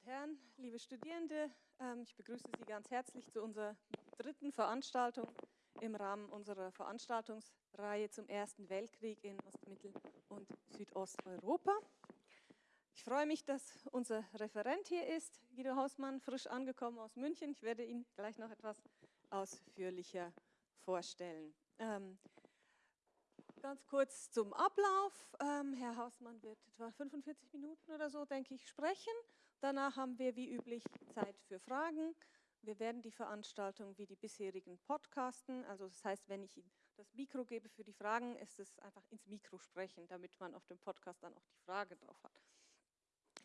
und Herren, liebe Studierende, ähm, ich begrüße Sie ganz herzlich zu unserer dritten Veranstaltung im Rahmen unserer Veranstaltungsreihe zum Ersten Weltkrieg in Ost-, Mittel- und Südosteuropa. Ich freue mich, dass unser Referent hier ist, Guido Hausmann, frisch angekommen aus München. Ich werde ihn gleich noch etwas ausführlicher vorstellen. Ähm, Ganz kurz zum Ablauf. Ähm, Herr Hausmann wird etwa 45 Minuten oder so, denke ich, sprechen. Danach haben wir wie üblich Zeit für Fragen. Wir werden die Veranstaltung wie die bisherigen podcasten. Also das heißt, wenn ich Ihnen das Mikro gebe für die Fragen, ist es einfach ins Mikro sprechen, damit man auf dem Podcast dann auch die Frage drauf hat.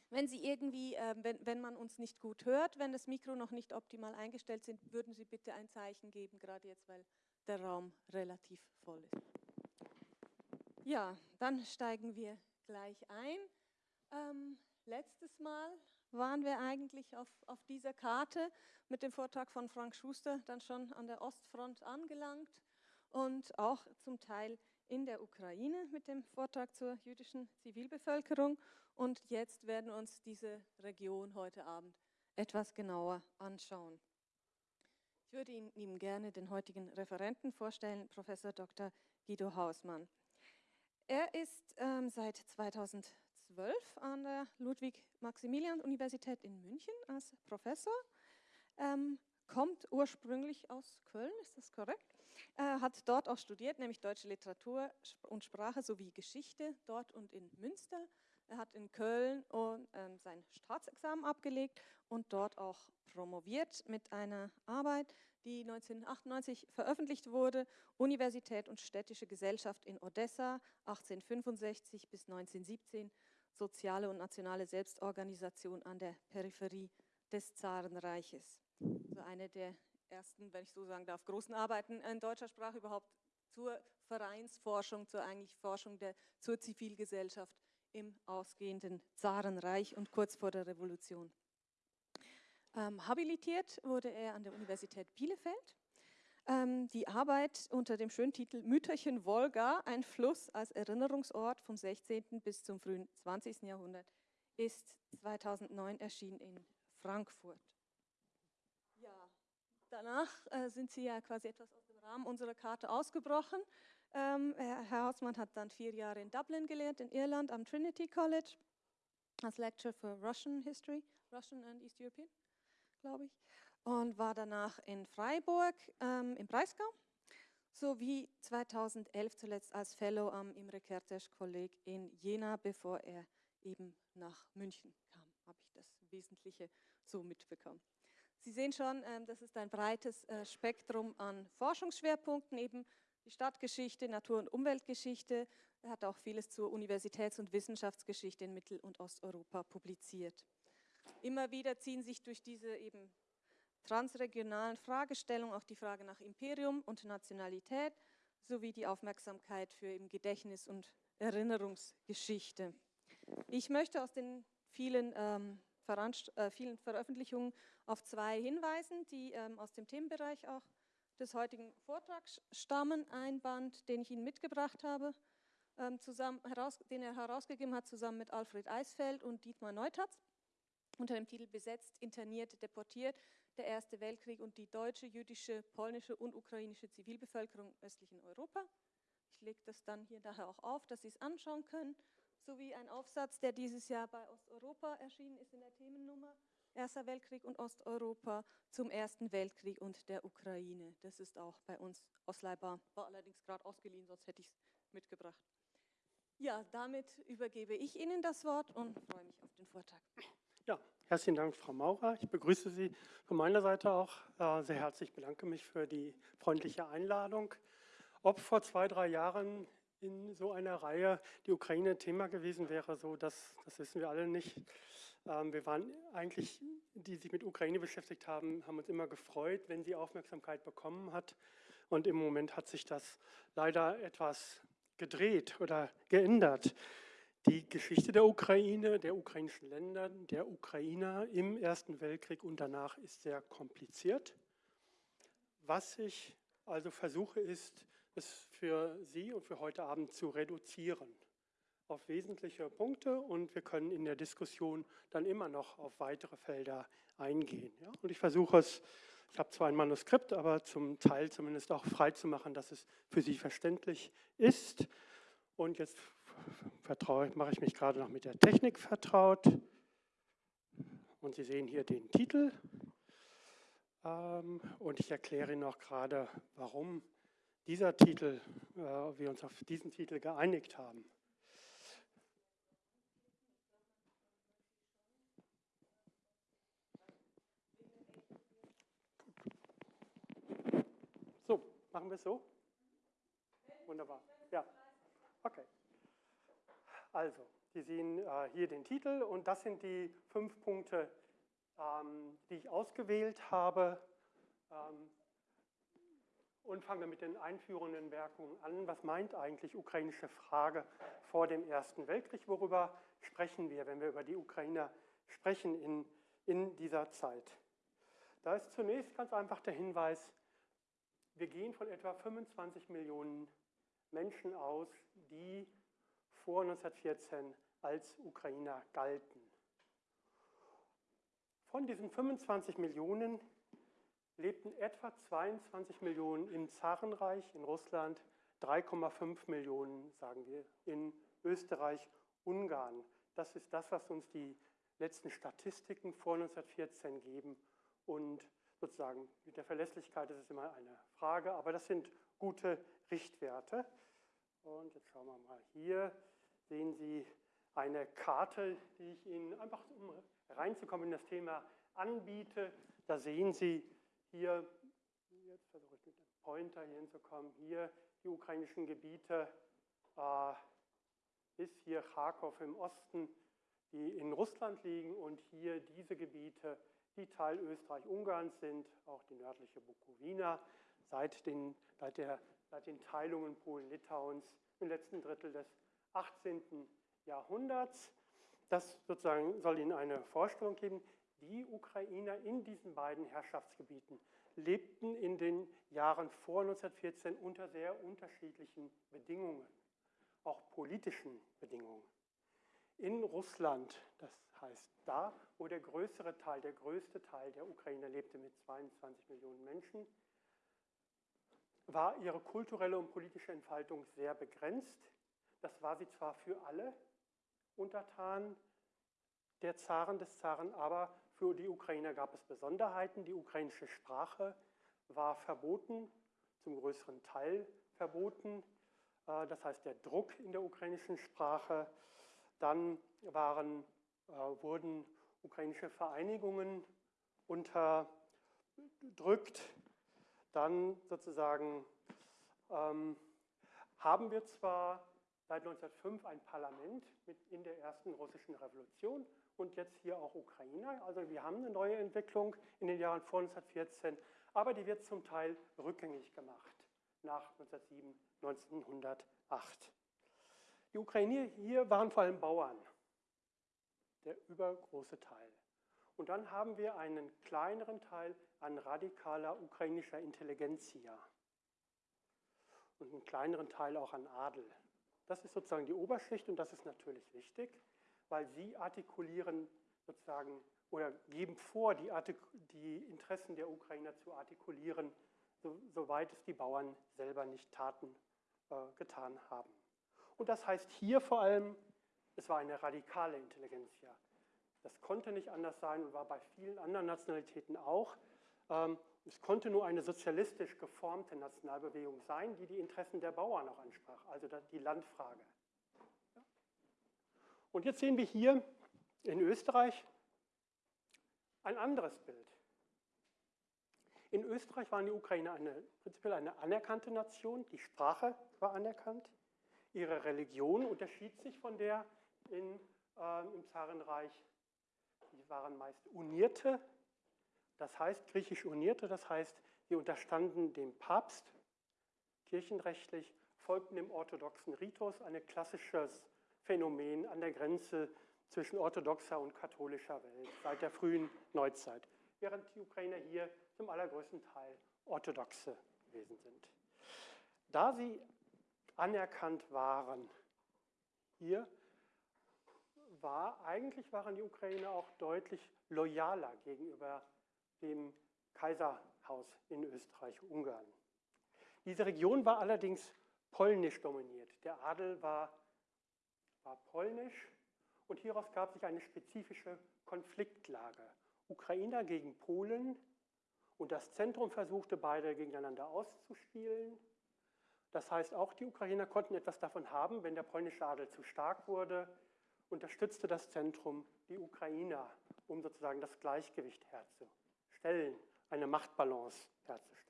Wenn Sie irgendwie, äh, wenn, wenn man uns nicht gut hört, wenn das Mikro noch nicht optimal eingestellt sind, würden Sie bitte ein Zeichen geben, gerade jetzt, weil der Raum relativ voll ist. Ja, dann steigen wir gleich ein. Ähm, letztes Mal waren wir eigentlich auf, auf dieser Karte mit dem Vortrag von Frank Schuster dann schon an der Ostfront angelangt und auch zum Teil in der Ukraine mit dem Vortrag zur jüdischen Zivilbevölkerung. Und jetzt werden wir uns diese Region heute Abend etwas genauer anschauen. Ich würde Ihnen gerne den heutigen Referenten vorstellen, Professor Dr. Guido Hausmann. Er ist ähm, seit 2012 an der Ludwig-Maximilian-Universität in München als Professor, ähm, kommt ursprünglich aus Köln, ist das korrekt? Er hat dort auch studiert, nämlich deutsche Literatur und Sprache sowie Geschichte, dort und in Münster. Er hat in Köln und, ähm, sein Staatsexamen abgelegt und dort auch promoviert mit einer Arbeit, die 1998 veröffentlicht wurde, Universität und städtische Gesellschaft in Odessa, 1865 bis 1917, soziale und nationale Selbstorganisation an der Peripherie des Zarenreiches. So eine der ersten, wenn ich so sagen darf, großen Arbeiten in deutscher Sprache überhaupt zur Vereinsforschung, zur eigentlich Forschung der, zur Zivilgesellschaft im ausgehenden Zarenreich und kurz vor der Revolution. Ähm, habilitiert wurde er an der Universität Bielefeld. Ähm, die Arbeit unter dem schönen Titel Mütterchen Wolga, ein Fluss als Erinnerungsort vom 16. bis zum frühen 20. Jahrhundert, ist 2009 erschienen in Frankfurt. Ja, danach äh, sind Sie ja quasi etwas aus dem Rahmen unserer Karte ausgebrochen. Ähm, Herr Hausmann hat dann vier Jahre in Dublin gelehrt, in Irland, am Trinity College, als Lecturer für Russian History, Russian and East European glaube ich, und war danach in Freiburg ähm, im Breisgau sowie 2011 zuletzt als Fellow am Imre Kertész Kolleg in Jena, bevor er eben nach München kam, habe ich das Wesentliche so mitbekommen. Sie sehen schon, ähm, das ist ein breites äh, Spektrum an Forschungsschwerpunkten, eben die Stadtgeschichte, Natur- und Umweltgeschichte. Er hat auch vieles zur Universitäts- und Wissenschaftsgeschichte in Mittel- und Osteuropa publiziert. Immer wieder ziehen sich durch diese eben transregionalen Fragestellungen auch die Frage nach Imperium und Nationalität sowie die Aufmerksamkeit für eben Gedächtnis und Erinnerungsgeschichte. Ich möchte aus den vielen, ähm, äh, vielen Veröffentlichungen auf zwei hinweisen, die ähm, aus dem Themenbereich auch des heutigen Vortrags stammen. Ein Band, den ich Ihnen mitgebracht habe, ähm, zusammen, heraus, den er herausgegeben hat, zusammen mit Alfred Eisfeld und Dietmar Neutatz unter dem Titel Besetzt, interniert, deportiert, der Erste Weltkrieg und die deutsche, jüdische, polnische und ukrainische Zivilbevölkerung im östlichen Europa. Ich lege das dann hier daher auch auf, dass Sie es anschauen können, sowie ein Aufsatz, der dieses Jahr bei Osteuropa erschienen ist in der Themennummer Erster Weltkrieg und Osteuropa zum Ersten Weltkrieg und der Ukraine. Das ist auch bei uns ausleihbar, war allerdings gerade ausgeliehen, sonst hätte ich es mitgebracht. Ja, damit übergebe ich Ihnen das Wort und freue mich auf den Vortrag. Ja, herzlichen Dank, Frau Maurer. Ich begrüße Sie von meiner Seite auch äh, sehr herzlich. Ich bedanke mich für die freundliche Einladung. Ob vor zwei, drei Jahren in so einer Reihe die Ukraine Thema gewesen wäre, so das, das wissen wir alle nicht. Ähm, wir waren eigentlich, die sich mit Ukraine beschäftigt haben, haben uns immer gefreut, wenn sie Aufmerksamkeit bekommen hat. Und im Moment hat sich das leider etwas gedreht oder geändert. Die Geschichte der Ukraine, der ukrainischen Länder, der Ukrainer im Ersten Weltkrieg und danach ist sehr kompliziert. Was ich also versuche, ist, es für Sie und für heute Abend zu reduzieren. auf wesentliche Punkte und wir können in der Diskussion dann immer noch auf weitere Felder eingehen. Ja? Und ich versuche es, ich habe zwar ein Manuskript, aber zum Teil zumindest auch frei zu machen, dass es für Sie verständlich ist. Und jetzt mache ich mich gerade noch mit der Technik vertraut. Und Sie sehen hier den Titel. Ähm, und ich erkläre Ihnen auch gerade, warum dieser Titel, äh, wir uns auf diesen Titel geeinigt haben. So, machen wir es so? Wunderbar. Ja. Okay. Also, Sie sehen äh, hier den Titel und das sind die fünf Punkte, ähm, die ich ausgewählt habe. Ähm, und fangen wir mit den einführenden Werkungen an. Was meint eigentlich ukrainische Frage vor dem Ersten Weltkrieg? Worüber sprechen wir, wenn wir über die Ukrainer sprechen in, in dieser Zeit? Da ist zunächst ganz einfach der Hinweis, wir gehen von etwa 25 Millionen Menschen aus, die vor 1914 als Ukrainer galten. Von diesen 25 Millionen lebten etwa 22 Millionen im Zarenreich, in Russland, 3,5 Millionen, sagen wir, in Österreich, Ungarn. Das ist das, was uns die letzten Statistiken vor 1914 geben. Und sozusagen mit der Verlässlichkeit ist es immer eine Frage, aber das sind gute Richtwerte. Und jetzt schauen wir mal hier, sehen Sie eine Karte, die ich Ihnen einfach, um reinzukommen in das Thema, anbiete. Da sehen Sie hier, jetzt versuche ich mit dem Pointer hier hinzukommen, hier die ukrainischen Gebiete äh, bis hier Kharkov im Osten, die in Russland liegen und hier diese Gebiete, die Teil Österreich-Ungarns sind, auch die nördliche Bukowina, seit den, seit, der, seit den Teilungen Polen-Litauens im letzten Drittel des 18. Jahrhunderts. Das sozusagen soll Ihnen eine Vorstellung geben. Die Ukrainer in diesen beiden Herrschaftsgebieten lebten in den Jahren vor 1914 unter sehr unterschiedlichen Bedingungen, auch politischen Bedingungen. In Russland, das heißt da, wo der größere Teil, der größte Teil der Ukrainer lebte mit 22 Millionen Menschen, war ihre kulturelle und politische Entfaltung sehr begrenzt. Das war sie zwar für alle Untertanen der Zaren des Zaren, aber für die Ukrainer gab es Besonderheiten. Die ukrainische Sprache war verboten, zum größeren Teil verboten. Äh, das heißt, der Druck in der ukrainischen Sprache. Dann waren, äh, wurden ukrainische Vereinigungen unterdrückt. Dann sozusagen ähm, haben wir zwar seit 1905 ein Parlament in der ersten russischen Revolution und jetzt hier auch Ukraine. Also wir haben eine neue Entwicklung in den Jahren vor 1914, aber die wird zum Teil rückgängig gemacht nach 1907, 1908. Die Ukrainer hier waren vor allem Bauern, der übergroße Teil. Und dann haben wir einen kleineren Teil an radikaler ukrainischer Intelligenzia und einen kleineren Teil auch an Adel. Das ist sozusagen die Oberschicht und das ist natürlich wichtig, weil sie artikulieren sozusagen oder geben vor, die, die Interessen der Ukrainer zu artikulieren, so, soweit es die Bauern selber nicht taten, äh, getan haben. Und das heißt hier vor allem, es war eine radikale Intelligenz. Das konnte nicht anders sein und war bei vielen anderen Nationalitäten auch. Ähm, es konnte nur eine sozialistisch geformte Nationalbewegung sein, die die Interessen der Bauern auch ansprach, also die Landfrage. Und jetzt sehen wir hier in Österreich ein anderes Bild. In Österreich waren die Ukrainer eine, prinzipiell eine anerkannte Nation, die Sprache war anerkannt, ihre Religion unterschied sich von der in, äh, im Zarenreich. Sie waren meist unierte das heißt, griechisch Unierte, das heißt, sie unterstanden dem Papst kirchenrechtlich, folgten dem orthodoxen Ritus, ein klassisches Phänomen an der Grenze zwischen orthodoxer und katholischer Welt seit der frühen Neuzeit, während die Ukrainer hier zum allergrößten Teil orthodoxe gewesen sind. Da sie anerkannt waren, hier, war, eigentlich waren die Ukrainer auch deutlich loyaler gegenüber dem Kaiserhaus in Österreich-Ungarn. Diese Region war allerdings polnisch dominiert. Der Adel war, war polnisch und hieraus gab sich eine spezifische Konfliktlage. Ukrainer gegen Polen und das Zentrum versuchte beide gegeneinander auszuspielen. Das heißt, auch die Ukrainer konnten etwas davon haben, wenn der polnische Adel zu stark wurde, unterstützte das Zentrum die Ukrainer, um sozusagen das Gleichgewicht herzustellen, eine Machtbalance herzustellen.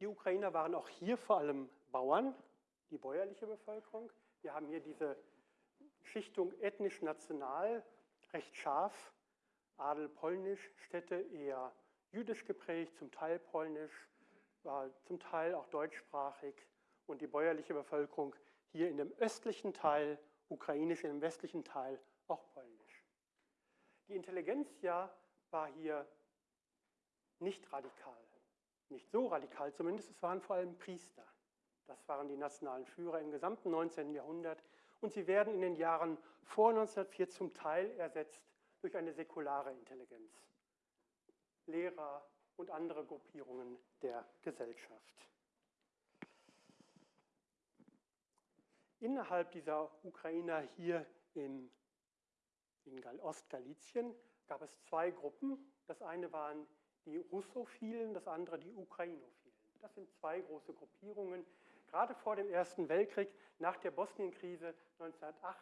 Die Ukrainer waren auch hier vor allem Bauern, die bäuerliche Bevölkerung. Wir haben hier diese Schichtung ethnisch-national, recht scharf. Adel polnisch, Städte eher jüdisch geprägt, zum Teil polnisch, zum Teil auch deutschsprachig und die bäuerliche Bevölkerung hier in dem östlichen Teil, ukrainisch im westlichen Teil auch polnisch. Die Intelligenzia war hier nicht radikal, nicht so radikal zumindest, es waren vor allem Priester. Das waren die nationalen Führer im gesamten 19. Jahrhundert und sie werden in den Jahren vor 1904 zum Teil ersetzt durch eine säkulare Intelligenz. Lehrer und andere Gruppierungen der Gesellschaft. Innerhalb dieser Ukrainer hier in, in Ostgalizien gab es zwei Gruppen. Das eine waren die Russophilen, das andere die Ukrainophilen. Das sind zwei große Gruppierungen. Gerade vor dem Ersten Weltkrieg, nach der Bosnienkrise 1908,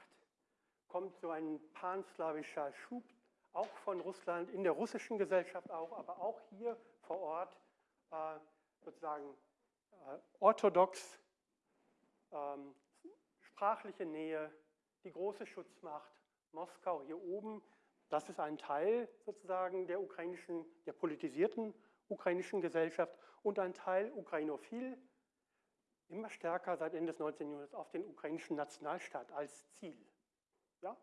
kommt so ein panslawischer Schub, auch von Russland, in der russischen Gesellschaft auch, aber auch hier vor Ort, äh, sozusagen äh, orthodox, ähm, sprachliche Nähe, die große Schutzmacht, Moskau hier oben, das ist ein Teil sozusagen der ukrainischen, der politisierten ukrainischen Gesellschaft und ein Teil ukrainophil, immer stärker seit Ende des 19. Jahrhunderts auf den ukrainischen Nationalstaat als Ziel. Ja?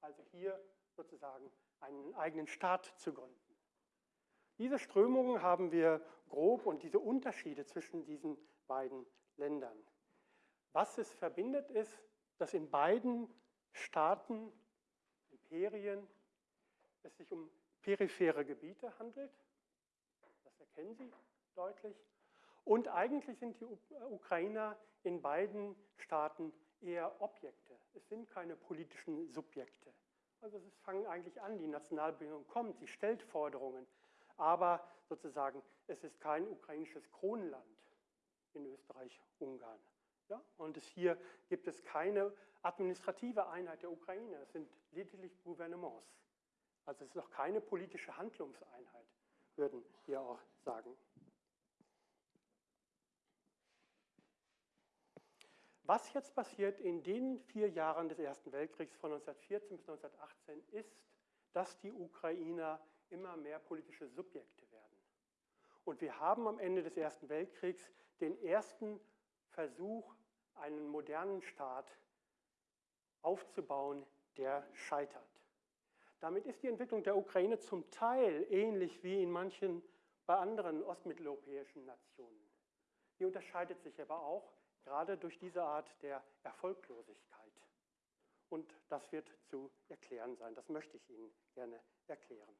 Also hier sozusagen einen eigenen Staat zu gründen. Diese Strömungen haben wir grob und diese Unterschiede zwischen diesen beiden Ländern. Was es verbindet, ist, dass in beiden Staaten, Imperien, es sich um periphere Gebiete handelt. Das erkennen Sie deutlich. Und eigentlich sind die Ukrainer in beiden Staaten eher Objekte. Es sind keine politischen Subjekte. Also es fangen eigentlich an, die Nationalbildung kommt, sie stellt Forderungen. Aber sozusagen, es ist kein ukrainisches Kronland in Österreich-Ungarn. Ja? Und hier gibt es keine administrative Einheit der Ukraine, es sind lediglich Gouvernements. Also es ist noch keine politische Handlungseinheit, würden wir auch sagen. Was jetzt passiert in den vier Jahren des Ersten Weltkriegs von 1914 bis 1918 ist, dass die Ukrainer immer mehr politische Subjekte werden. Und wir haben am Ende des Ersten Weltkriegs den ersten Versuch, einen modernen Staat aufzubauen, der scheitert. Damit ist die Entwicklung der Ukraine zum Teil ähnlich wie in manchen bei anderen ostmitteleuropäischen Nationen. Die unterscheidet sich aber auch gerade durch diese Art der Erfolglosigkeit. Und das wird zu erklären sein. Das möchte ich Ihnen gerne erklären.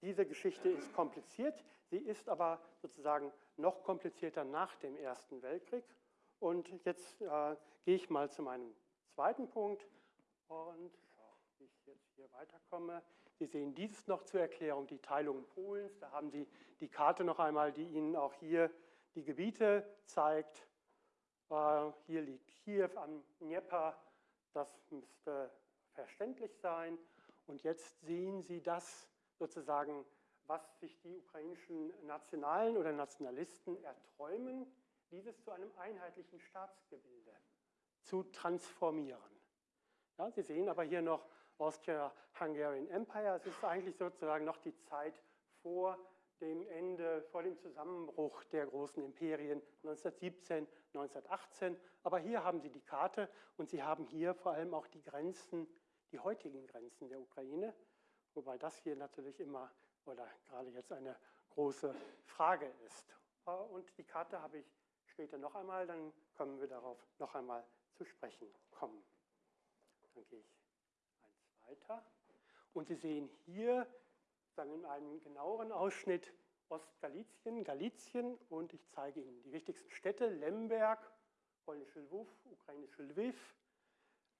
Diese Geschichte ist kompliziert, sie ist aber sozusagen noch komplizierter nach dem Ersten Weltkrieg. Und jetzt äh, gehe ich mal zu meinem zweiten Punkt und wie ich jetzt hier weiterkomme. Sie sehen dieses noch zur Erklärung, die Teilung Polens. Da haben Sie die Karte noch einmal, die Ihnen auch hier die Gebiete zeigt. Äh, hier liegt Kiew am Dnieper, das müsste verständlich sein. Und jetzt sehen Sie das sozusagen, was sich die ukrainischen Nationalen oder Nationalisten erträumen, dieses zu einem einheitlichen Staatsgebilde zu transformieren. Ja, Sie sehen aber hier noch Austria-Hungarian Empire. Es ist eigentlich sozusagen noch die Zeit vor dem Ende, vor dem Zusammenbruch der großen Imperien 1917, 1918. Aber hier haben Sie die Karte und Sie haben hier vor allem auch die Grenzen, die heutigen Grenzen der Ukraine. Wobei das hier natürlich immer oder gerade jetzt eine große Frage ist. Äh, und die Karte habe ich später noch einmal, dann können wir darauf noch einmal zu sprechen kommen. Dann gehe ich eins weiter. Und Sie sehen hier sagen in einem genaueren Ausschnitt Ostgalizien, Galizien und ich zeige Ihnen die wichtigsten Städte, Lemberg, polnische Lwów, ukrainische Lviv,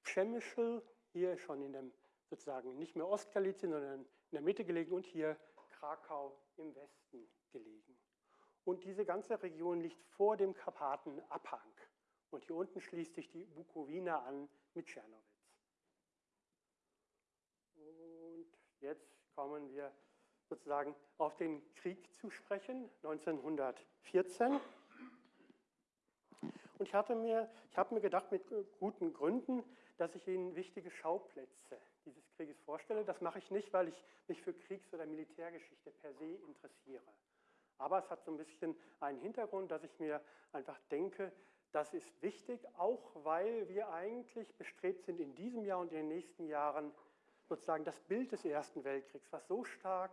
Przemyśl, hier schon in dem sozusagen nicht mehr Ostgalizien, sondern in der Mitte gelegen und hier Krakau im Westen gelegen. Und diese ganze Region liegt vor dem Karpatenabhang. Und hier unten schließt sich die Bukowina an mit Czernowitz. Und jetzt kommen wir sozusagen auf den Krieg zu sprechen, 1914. Und ich, hatte mir, ich habe mir gedacht, mit guten Gründen, dass ich Ihnen wichtige Schauplätze dieses Krieges vorstelle. Das mache ich nicht, weil ich mich für Kriegs- oder Militärgeschichte per se interessiere. Aber es hat so ein bisschen einen Hintergrund, dass ich mir einfach denke, das ist wichtig, auch weil wir eigentlich bestrebt sind, in diesem Jahr und in den nächsten Jahren sozusagen das Bild des Ersten Weltkriegs, was so stark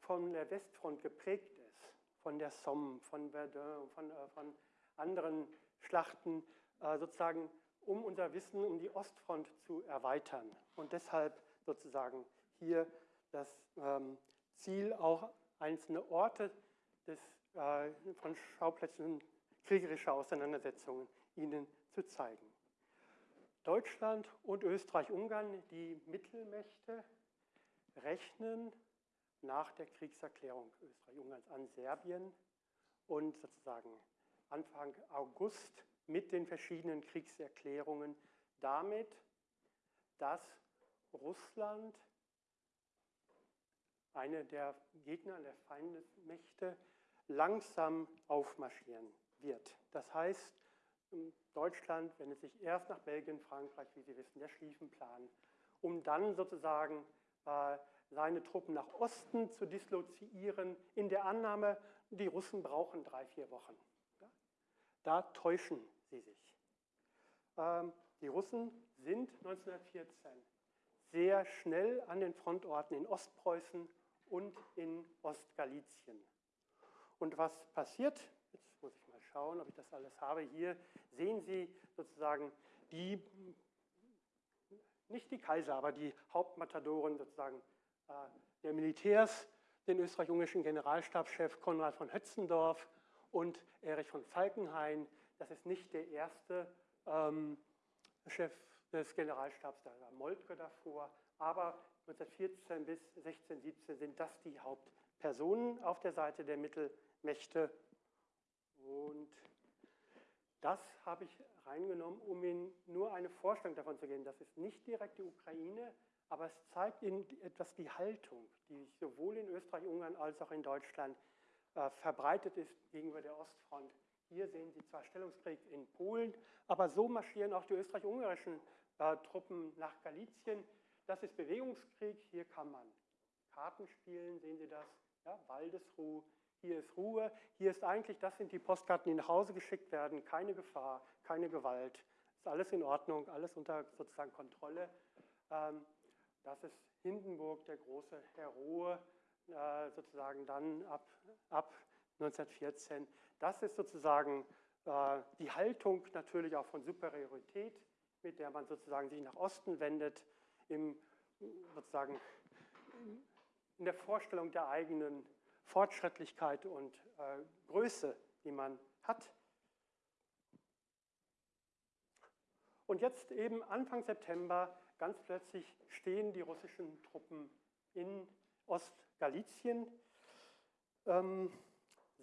von der Westfront geprägt ist, von der Somme, von Verdun, von, äh, von anderen Schlachten, äh, sozusagen um unser Wissen um die Ostfront zu erweitern. Und deshalb sozusagen hier das ähm, Ziel, auch einzelne Orte des, äh, von Schauplätzen kriegerischer Auseinandersetzungen Ihnen zu zeigen. Deutschland und Österreich-Ungarn, die Mittelmächte, rechnen nach der Kriegserklärung Österreich-Ungarns an Serbien und sozusagen Anfang August mit den verschiedenen Kriegserklärungen damit, dass Russland, eine der Gegner der Feindesmächte, langsam aufmarschieren wird. Das heißt, Deutschland wendet sich erst nach Belgien, Frankreich, wie Sie wissen, der Schlieffenplan, um dann sozusagen seine Truppen nach Osten zu dislozieren, in der Annahme, die Russen brauchen drei, vier Wochen. Da täuschen sie sich. Ähm, die Russen sind 1914 sehr schnell an den Frontorten in Ostpreußen und in Ostgalizien. Und was passiert? Jetzt muss ich mal schauen, ob ich das alles habe. Hier sehen Sie sozusagen die, nicht die Kaiser, aber die Hauptmatadoren sozusagen äh, der Militärs, den österreich-ungarischen Generalstabschef Konrad von Hötzendorf und Erich von Falkenhayn. Das ist nicht der erste ähm, Chef des Generalstabs, da war Moltke davor, aber 1914 bis 16, 17 sind das die Hauptpersonen auf der Seite der Mittelmächte. Und das habe ich reingenommen, um Ihnen nur eine Vorstellung davon zu geben. Das ist nicht direkt die Ukraine, aber es zeigt Ihnen etwas die Haltung, die sowohl in Österreich-Ungarn als auch in Deutschland äh, verbreitet ist gegenüber der Ostfront. Hier sehen Sie zwar Stellungskrieg in Polen, aber so marschieren auch die österreich-ungarischen äh, Truppen nach Galizien. Das ist Bewegungskrieg, hier kann man Karten spielen, sehen Sie das? Ja, Waldesruhe, hier ist Ruhe, hier ist eigentlich, das sind die Postkarten, die nach Hause geschickt werden, keine Gefahr, keine Gewalt, ist alles in Ordnung, alles unter sozusagen Kontrolle. Ähm, das ist Hindenburg, der große Heroe, äh, sozusagen dann ab, ab 1914. Das ist sozusagen äh, die Haltung natürlich auch von Superiorität, mit der man sozusagen sich nach Osten wendet, im, sozusagen in der Vorstellung der eigenen Fortschrittlichkeit und äh, Größe, die man hat. Und jetzt eben Anfang September ganz plötzlich stehen die russischen Truppen in Ostgalizien. Ähm,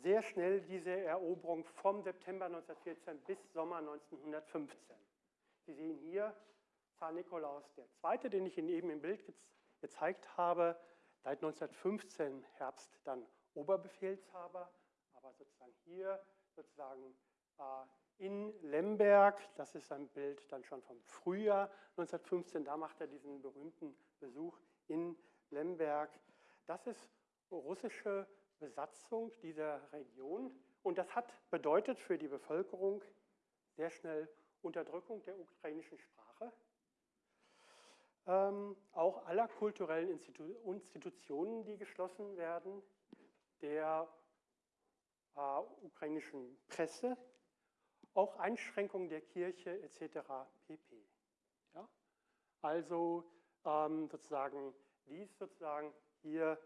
sehr schnell diese Eroberung vom September 1914 bis Sommer 1915. Sie sehen hier Zar Nikolaus II., den ich Ihnen eben im Bild ge gezeigt habe, seit 1915 Herbst dann Oberbefehlshaber, aber sozusagen hier sozusagen äh, in Lemberg, das ist ein Bild dann schon vom Frühjahr 1915, da macht er diesen berühmten Besuch in Lemberg. Das ist russische Besatzung dieser Region und das hat bedeutet für die Bevölkerung sehr schnell Unterdrückung der ukrainischen Sprache, ähm, auch aller kulturellen Institu Institutionen, die geschlossen werden, der äh, ukrainischen Presse, auch Einschränkungen der Kirche etc. pp. Ja? Also ähm, sozusagen dies sozusagen hier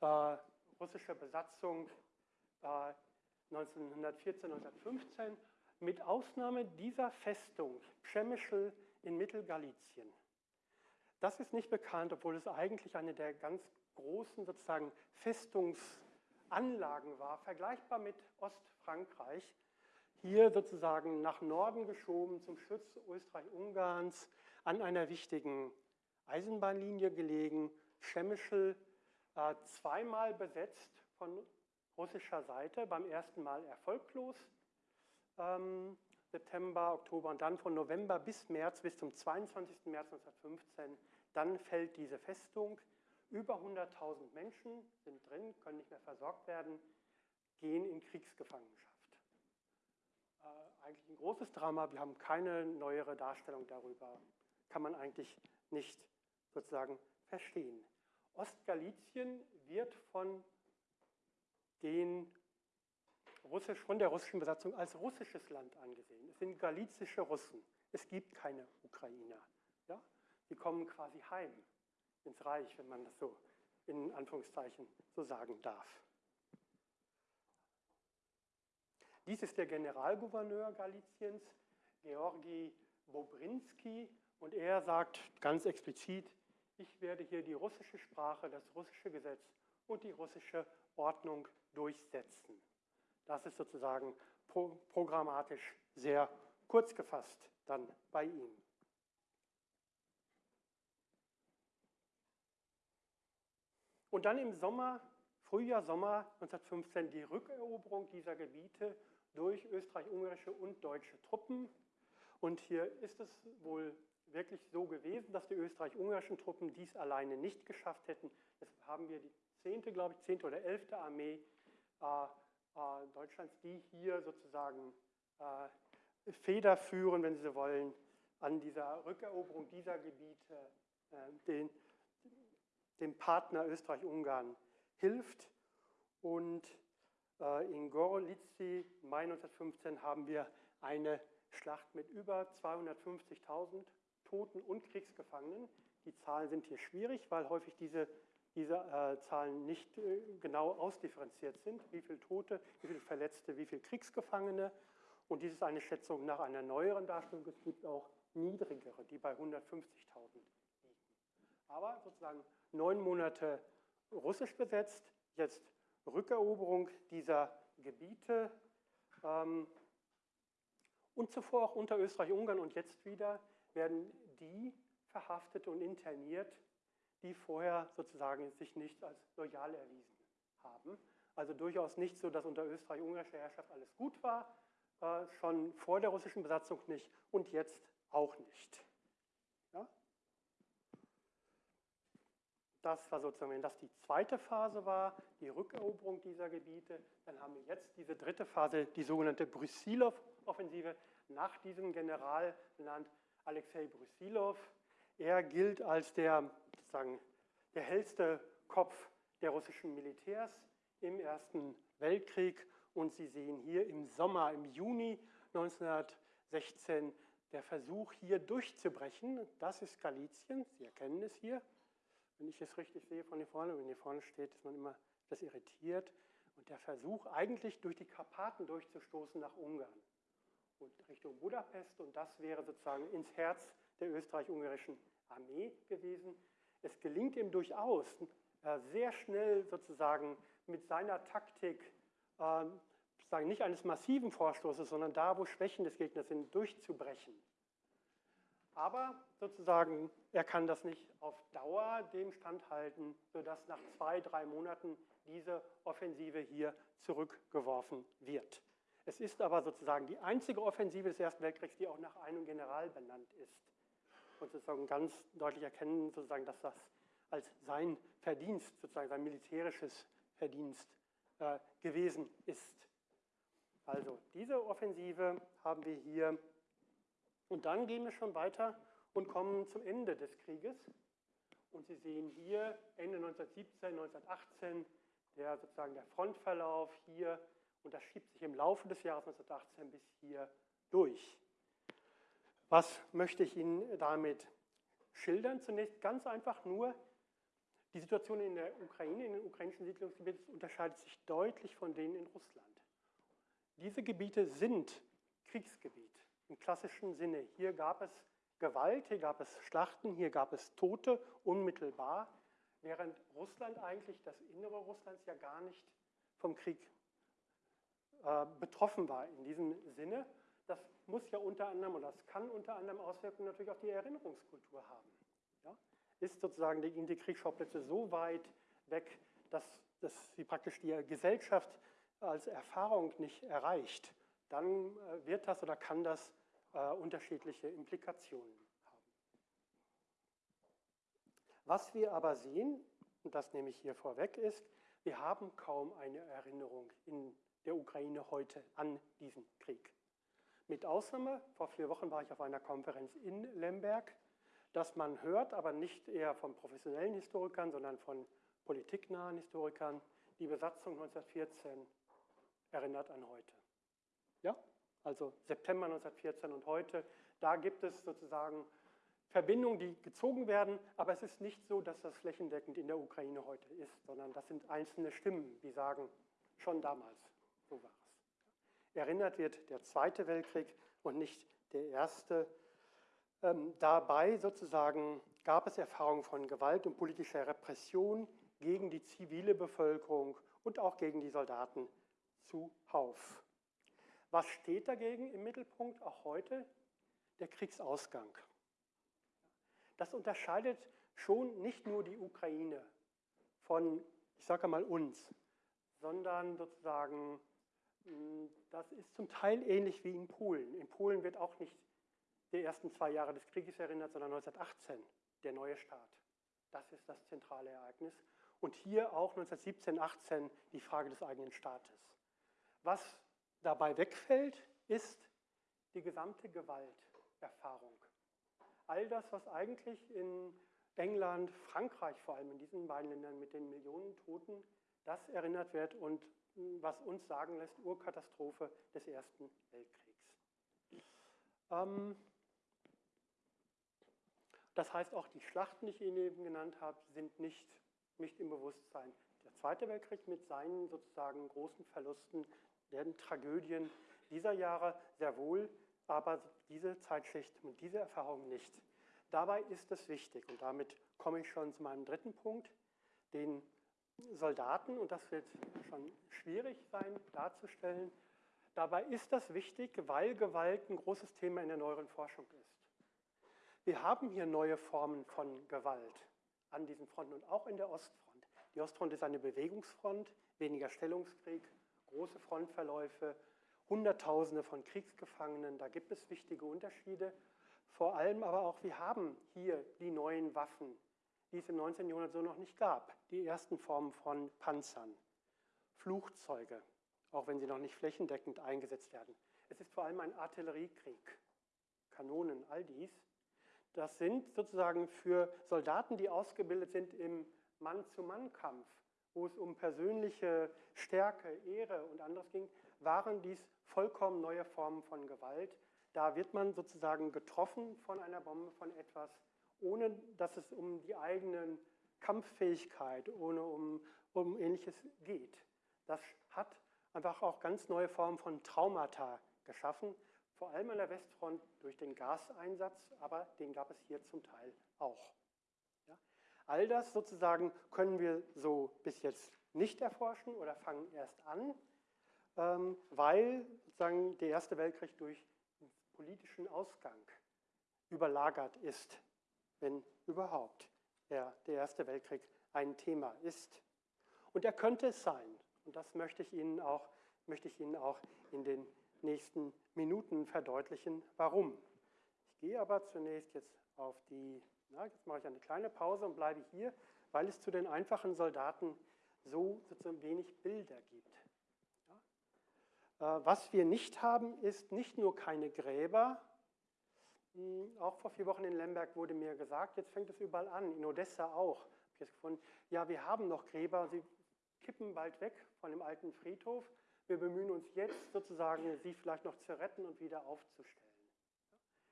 äh, russische Besatzung äh, 1914, 1915 mit Ausnahme dieser Festung Przemyśl in Mittelgalizien. Das ist nicht bekannt, obwohl es eigentlich eine der ganz großen sozusagen Festungsanlagen war, vergleichbar mit Ostfrankreich. Hier sozusagen nach Norden geschoben zum Schutz Österreich-Ungarns an einer wichtigen Eisenbahnlinie gelegen. Äh, zweimal besetzt von russischer Seite, beim ersten Mal erfolglos. Ähm, September, Oktober und dann von November bis März, bis zum 22. März 1915, dann fällt diese Festung. Über 100.000 Menschen sind drin, können nicht mehr versorgt werden, gehen in Kriegsgefangenschaft. Äh, eigentlich ein großes Drama, wir haben keine neuere Darstellung darüber. Kann man eigentlich nicht sozusagen verstehen. Ostgalizien wird von, den Russisch, von der russischen Besatzung als russisches Land angesehen. Es sind galizische Russen. Es gibt keine Ukrainer. Ja? Die kommen quasi heim ins Reich, wenn man das so in Anführungszeichen so sagen darf. Dies ist der Generalgouverneur Galiciens, Georgi Bobrinski, und er sagt ganz explizit, ich werde hier die russische Sprache, das russische Gesetz und die russische Ordnung durchsetzen. Das ist sozusagen pro programmatisch sehr kurz gefasst dann bei ihm. Und dann im Sommer, Frühjahr, Sommer 1915 die Rückeroberung dieser Gebiete durch österreich-ungarische und deutsche Truppen. Und hier ist es wohl wirklich so gewesen, dass die österreich-ungarischen Truppen dies alleine nicht geschafft hätten. Deshalb haben wir die 10., glaube ich, 10. oder 11. Armee äh, äh, Deutschlands, die hier sozusagen äh, federführen, wenn Sie so wollen, an dieser Rückeroberung dieser Gebiete äh, den, dem Partner Österreich-Ungarn hilft. Und äh, in Gorlice, Mai 1915, haben wir eine Schlacht mit über 250.000 Toten und Kriegsgefangenen. Die Zahlen sind hier schwierig, weil häufig diese, diese äh, Zahlen nicht äh, genau ausdifferenziert sind. Wie viele Tote, wie viele Verletzte, wie viele Kriegsgefangene. Und dies ist eine Schätzung nach einer neueren Darstellung. Es gibt auch niedrigere, die bei 150.000 liegen. Aber sozusagen neun Monate russisch besetzt, jetzt Rückeroberung dieser Gebiete ähm, und zuvor auch unter Österreich-Ungarn und jetzt wieder werden die verhaftet und interniert, die vorher sozusagen sich nicht als loyal erwiesen haben. Also durchaus nicht so, dass unter österreich-ungarischer Herrschaft alles gut war, äh, schon vor der russischen Besatzung nicht und jetzt auch nicht. Ja? Das war sozusagen, wenn das die zweite Phase war, die Rückeroberung dieser Gebiete, dann haben wir jetzt diese dritte Phase, die sogenannte Brusilov-Offensive, nach diesem General benannt, Alexei Brusilov. Er gilt als der, sozusagen, der hellste Kopf der russischen Militärs im Ersten Weltkrieg. Und Sie sehen hier im Sommer, im Juni 1916, der Versuch hier durchzubrechen. Das ist Galizien, Sie erkennen es hier. Wenn ich es richtig sehe von hier vorne, wenn hier vorne steht, ist man immer das irritiert. Und der Versuch, eigentlich durch die Karpaten durchzustoßen nach Ungarn und Richtung Budapest und das wäre sozusagen ins Herz der österreich-ungarischen Armee gewesen. Es gelingt ihm durchaus, äh, sehr schnell sozusagen mit seiner Taktik, äh, sozusagen nicht eines massiven Vorstoßes, sondern da, wo Schwächen des Gegners sind, durchzubrechen. Aber sozusagen, er kann das nicht auf Dauer dem standhalten, sodass nach zwei, drei Monaten diese Offensive hier zurückgeworfen wird. Es ist aber sozusagen die einzige Offensive des Ersten Weltkriegs, die auch nach einem General benannt ist. Und sozusagen ganz deutlich erkennen, sozusagen, dass das als sein Verdienst, sozusagen sein militärisches Verdienst äh, gewesen ist. Also diese Offensive haben wir hier. Und dann gehen wir schon weiter und kommen zum Ende des Krieges. Und Sie sehen hier Ende 1917, 1918 der sozusagen der Frontverlauf hier Und das schiebt sich im Laufe des Jahres 1918 bis hier durch. Was möchte ich Ihnen damit schildern? Zunächst ganz einfach nur, die Situation in der Ukraine, in den ukrainischen Siedlungsgebieten unterscheidet sich deutlich von denen in Russland. Diese Gebiete sind Kriegsgebiet im klassischen Sinne. Hier gab es Gewalt, hier gab es Schlachten, hier gab es Tote unmittelbar, während Russland eigentlich, das Innere Russlands ja gar nicht vom Krieg betroffen war in diesem Sinne. Das muss ja unter anderem, oder das kann unter anderem Auswirkungen natürlich auf die Erinnerungskultur haben. Ja? Ist sozusagen die, die Kriegsschauplätze so weit weg, dass, dass sie praktisch die Gesellschaft als Erfahrung nicht erreicht, dann äh, wird das oder kann das äh, unterschiedliche Implikationen haben. Was wir aber sehen, und das nehme ich hier vorweg, ist, wir haben kaum eine Erinnerung in der Ukraine heute an diesen Krieg. Mit Ausnahme, vor vier Wochen war ich auf einer Konferenz in Lemberg, dass man hört, aber nicht eher von professionellen Historikern, sondern von politiknahen Historikern, die Besatzung 1914 erinnert an heute. Ja? Also September 1914 und heute, da gibt es sozusagen Verbindungen, die gezogen werden, aber es ist nicht so, dass das flächendeckend in der Ukraine heute ist, sondern das sind einzelne Stimmen, die sagen, schon damals, so war es. Erinnert wird der Zweite Weltkrieg und nicht der Erste. Ähm, dabei sozusagen gab es Erfahrungen von Gewalt und politischer Repression gegen die zivile Bevölkerung und auch gegen die Soldaten zuhauf. Was steht dagegen im Mittelpunkt auch heute? Der Kriegsausgang. Das unterscheidet schon nicht nur die Ukraine von, ich sage mal uns, sondern sozusagen, das ist zum Teil ähnlich wie in Polen. In Polen wird auch nicht die ersten zwei Jahre des Krieges erinnert, sondern 1918, der neue Staat. Das ist das zentrale Ereignis. Und hier auch 1917, 18 die Frage des eigenen Staates. Was dabei wegfällt, ist die gesamte Gewalterfahrung. All das, was eigentlich in England, Frankreich vor allem, in diesen beiden Ländern mit den Millionen Toten, das erinnert wird und was uns sagen lässt, Urkatastrophe des Ersten Weltkriegs. Ähm, das heißt, auch die Schlachten, die ich Ihnen eben genannt habe, sind nicht, nicht im Bewusstsein. Der Zweite Weltkrieg mit seinen sozusagen großen Verlusten werden Tragödien dieser Jahre sehr wohl, aber diese Zeitschicht und diese Erfahrung nicht. Dabei ist es wichtig, und damit komme ich schon zu meinem dritten Punkt, den Soldaten, und das wird schon schwierig sein darzustellen, dabei ist das wichtig, weil Gewalt ein großes Thema in der neueren Forschung ist. Wir haben hier neue Formen von Gewalt an diesen Fronten und auch in der Ostfront. Die Ostfront ist eine Bewegungsfront, weniger Stellungskrieg, große Frontverläufe, Hunderttausende von Kriegsgefangenen, da gibt es wichtige Unterschiede. Vor allem aber auch, wir haben hier die neuen Waffen, die es im 19. Jahrhundert so noch nicht gab. Die ersten Formen von Panzern, Flugzeuge, auch wenn sie noch nicht flächendeckend eingesetzt werden. Es ist vor allem ein Artilleriekrieg, Kanonen, all dies. Das sind sozusagen für Soldaten, die ausgebildet sind im Mann-zu-Mann-Kampf, wo es um persönliche Stärke, Ehre und anderes ging, waren dies vollkommen neue Formen von Gewalt. Da wird man sozusagen getroffen von einer Bombe, von etwas, ohne dass es um die eigene Kampffähigkeit, ohne um, um ähnliches geht. Das hat einfach auch ganz neue Formen von Traumata geschaffen, vor allem an der Westfront durch den Gaseinsatz, aber den gab es hier zum Teil auch. All das sozusagen können wir so bis jetzt nicht erforschen oder fangen erst an, ähm, weil sozusagen der Erste Weltkrieg durch politischen Ausgang überlagert ist, wenn überhaupt der, der Erste Weltkrieg ein Thema ist. Und er könnte es sein. Und das möchte ich Ihnen auch, möchte ich Ihnen auch in den nächsten Minuten verdeutlichen, warum. Ich gehe aber zunächst jetzt auf die na, jetzt mache ich eine kleine Pause und bleibe hier, weil es zu den einfachen Soldaten so sozusagen wenig Bilder gibt. Ja. Äh, was wir nicht haben, ist nicht nur keine Gräber. Hm, auch vor vier Wochen in Lemberg wurde mir gesagt, jetzt fängt es überall an, in Odessa auch. Habe ich jetzt gefunden, ja, wir haben noch Gräber, sie kippen bald weg von dem alten Friedhof. Wir bemühen uns jetzt sozusagen, sie vielleicht noch zu retten und wieder aufzustellen.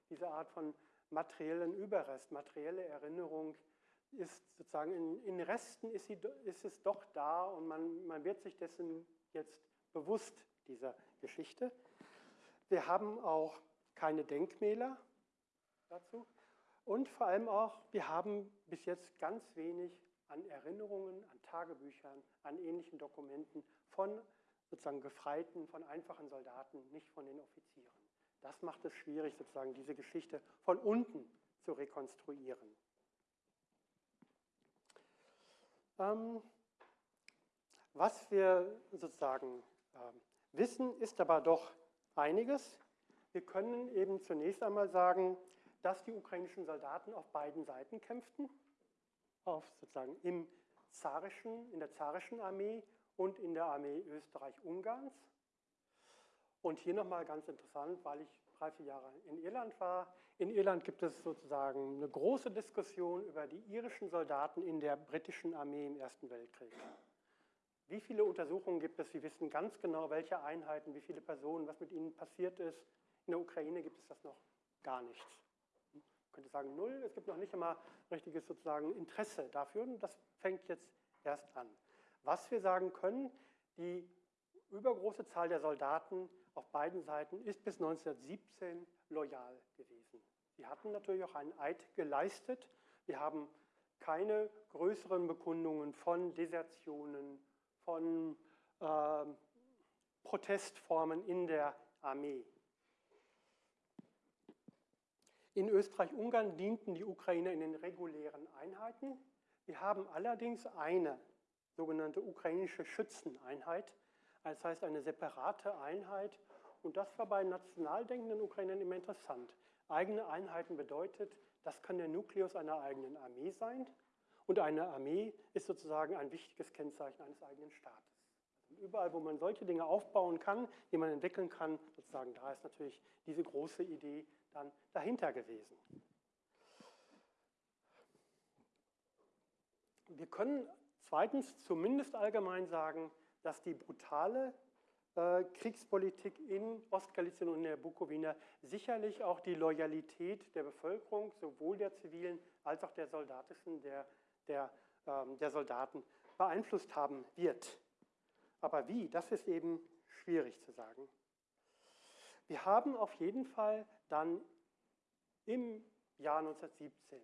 Diese Art von materiellen Überrest, materielle Erinnerung ist sozusagen in, in Resten ist, sie, ist es doch da und man, man wird sich dessen jetzt bewusst, dieser Geschichte. Wir haben auch keine Denkmäler dazu und vor allem auch, wir haben bis jetzt ganz wenig an Erinnerungen, an Tagebüchern, an ähnlichen Dokumenten von sozusagen Gefreiten, von einfachen Soldaten, nicht von den Offizieren. Das macht es schwierig, sozusagen diese Geschichte von unten zu rekonstruieren. Ähm, was wir sozusagen äh, wissen, ist aber doch einiges. Wir können eben zunächst einmal sagen, dass die ukrainischen Soldaten auf beiden Seiten kämpften, auf sozusagen im zarischen, in der zarischen Armee und in der Armee Österreich-Ungarns. Und hier nochmal ganz interessant, weil ich drei, vier Jahre in Irland war. In Irland gibt es sozusagen eine große Diskussion über die irischen Soldaten in der britischen Armee im Ersten Weltkrieg. Wie viele Untersuchungen gibt es? Sie wissen ganz genau, welche Einheiten, wie viele Personen, was mit ihnen passiert ist. In der Ukraine gibt es das noch gar nichts. Könnte sagen null, es gibt noch nicht einmal richtiges sozusagen Interesse dafür und das fängt jetzt erst an. Was wir sagen können, die übergroße Zahl der Soldaten auf beiden Seiten ist bis 1917 loyal gewesen. Sie hatten natürlich auch einen Eid geleistet. Wir haben keine größeren Bekundungen von Desertionen, von äh, Protestformen in der Armee. In Österreich-Ungarn dienten die Ukrainer in den regulären Einheiten. Wir haben allerdings eine sogenannte ukrainische Schützeneinheit, das heißt eine separate Einheit. Und das war bei national denkenden Ukrainern immer interessant. Eigene Einheiten bedeutet, das kann der Nukleus einer eigenen Armee sein. Und eine Armee ist sozusagen ein wichtiges Kennzeichen eines eigenen Staates. Also überall, wo man solche Dinge aufbauen kann, die man entwickeln kann, sozusagen, da ist natürlich diese große Idee dann dahinter gewesen. Wir können zweitens zumindest allgemein sagen, dass die brutale äh, Kriegspolitik in Ostgalizien und in der Bukowina sicherlich auch die Loyalität der Bevölkerung, sowohl der zivilen als auch der soldatischen, der, der, ähm, der Soldaten beeinflusst haben wird. Aber wie, das ist eben schwierig zu sagen. Wir haben auf jeden Fall dann im Jahr 1917,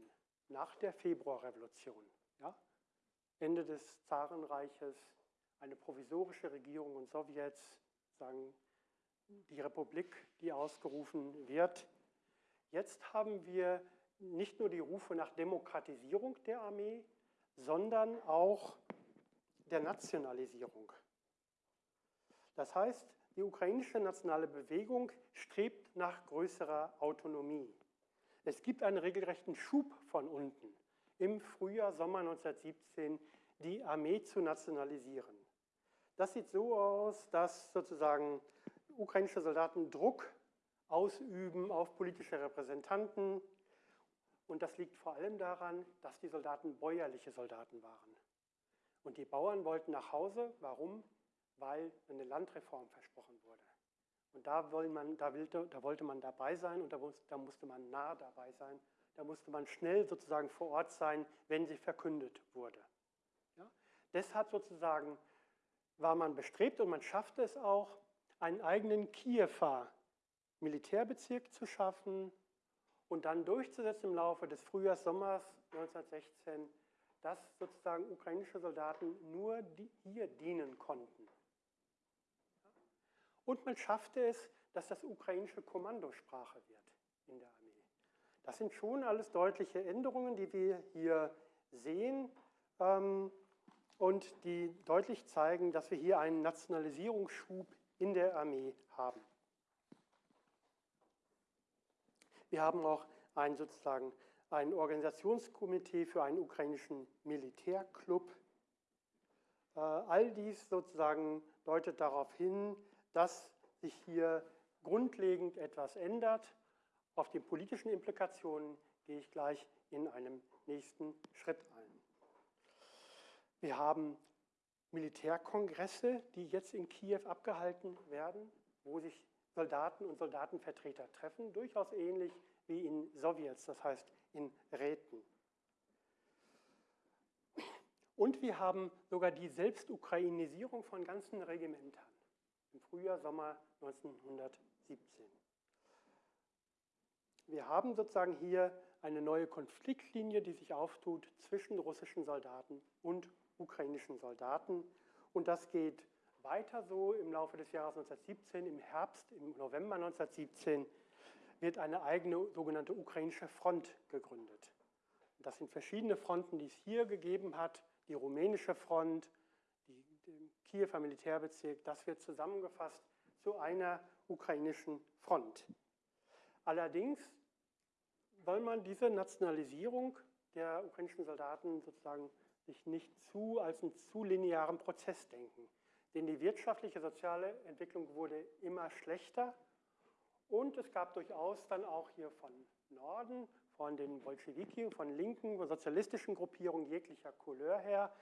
nach der Februarrevolution, ja, Ende des Zarenreiches, eine provisorische Regierung und Sowjets, sagen die Republik, die ausgerufen wird. Jetzt haben wir nicht nur die Rufe nach Demokratisierung der Armee, sondern auch der Nationalisierung. Das heißt, die ukrainische nationale Bewegung strebt nach größerer Autonomie. Es gibt einen regelrechten Schub von unten, im Frühjahr, Sommer 1917 die Armee zu nationalisieren. Das sieht so aus, dass sozusagen ukrainische Soldaten Druck ausüben auf politische Repräsentanten. Und das liegt vor allem daran, dass die Soldaten bäuerliche Soldaten waren. Und die Bauern wollten nach Hause. Warum? Weil eine Landreform versprochen wurde. Und da, man, da, wollte, da wollte man dabei sein und da, da musste man nah dabei sein. Da musste man schnell sozusagen vor Ort sein, wenn sie verkündet wurde. Ja? Deshalb sozusagen war man bestrebt und man schaffte es auch, einen eigenen Kiewer Militärbezirk zu schaffen und dann durchzusetzen im Laufe des Frühjahrs, Sommers 1916, dass sozusagen ukrainische Soldaten nur hier dienen konnten. Und man schaffte es, dass das ukrainische Kommandosprache wird in der Armee. Das sind schon alles deutliche Änderungen, die wir hier sehen ähm, und die deutlich zeigen, dass wir hier einen Nationalisierungsschub in der Armee haben. Wir haben auch ein, sozusagen ein Organisationskomitee für einen ukrainischen Militärclub. Äh, all dies sozusagen deutet darauf hin, dass sich hier grundlegend etwas ändert. Auf die politischen Implikationen gehe ich gleich in einem nächsten Schritt ein. Wir haben Militärkongresse, die jetzt in Kiew abgehalten werden, wo sich Soldaten und Soldatenvertreter treffen, durchaus ähnlich wie in Sowjets, das heißt in Räten. Und wir haben sogar die Selbstukrainisierung von ganzen Regimentern im Frühjahr, Sommer 1917. Wir haben sozusagen hier eine neue Konfliktlinie, die sich auftut zwischen russischen Soldaten und ukrainischen Soldaten. Und das geht weiter so im Laufe des Jahres 1917. Im Herbst, im November 1917 wird eine eigene sogenannte ukrainische Front gegründet. Das sind verschiedene Fronten, die es hier gegeben hat. Die rumänische Front, Kiewer Militärbezirk, das wird zusammengefasst zu einer ukrainischen Front. Allerdings soll man diese Nationalisierung der ukrainischen Soldaten sozusagen sich nicht zu als einen zu linearen Prozess denken. Denn die wirtschaftliche, soziale Entwicklung wurde immer schlechter und es gab durchaus dann auch hier von Norden, von den Bolschewiki, von linken, sozialistischen Gruppierungen jeglicher Couleur her,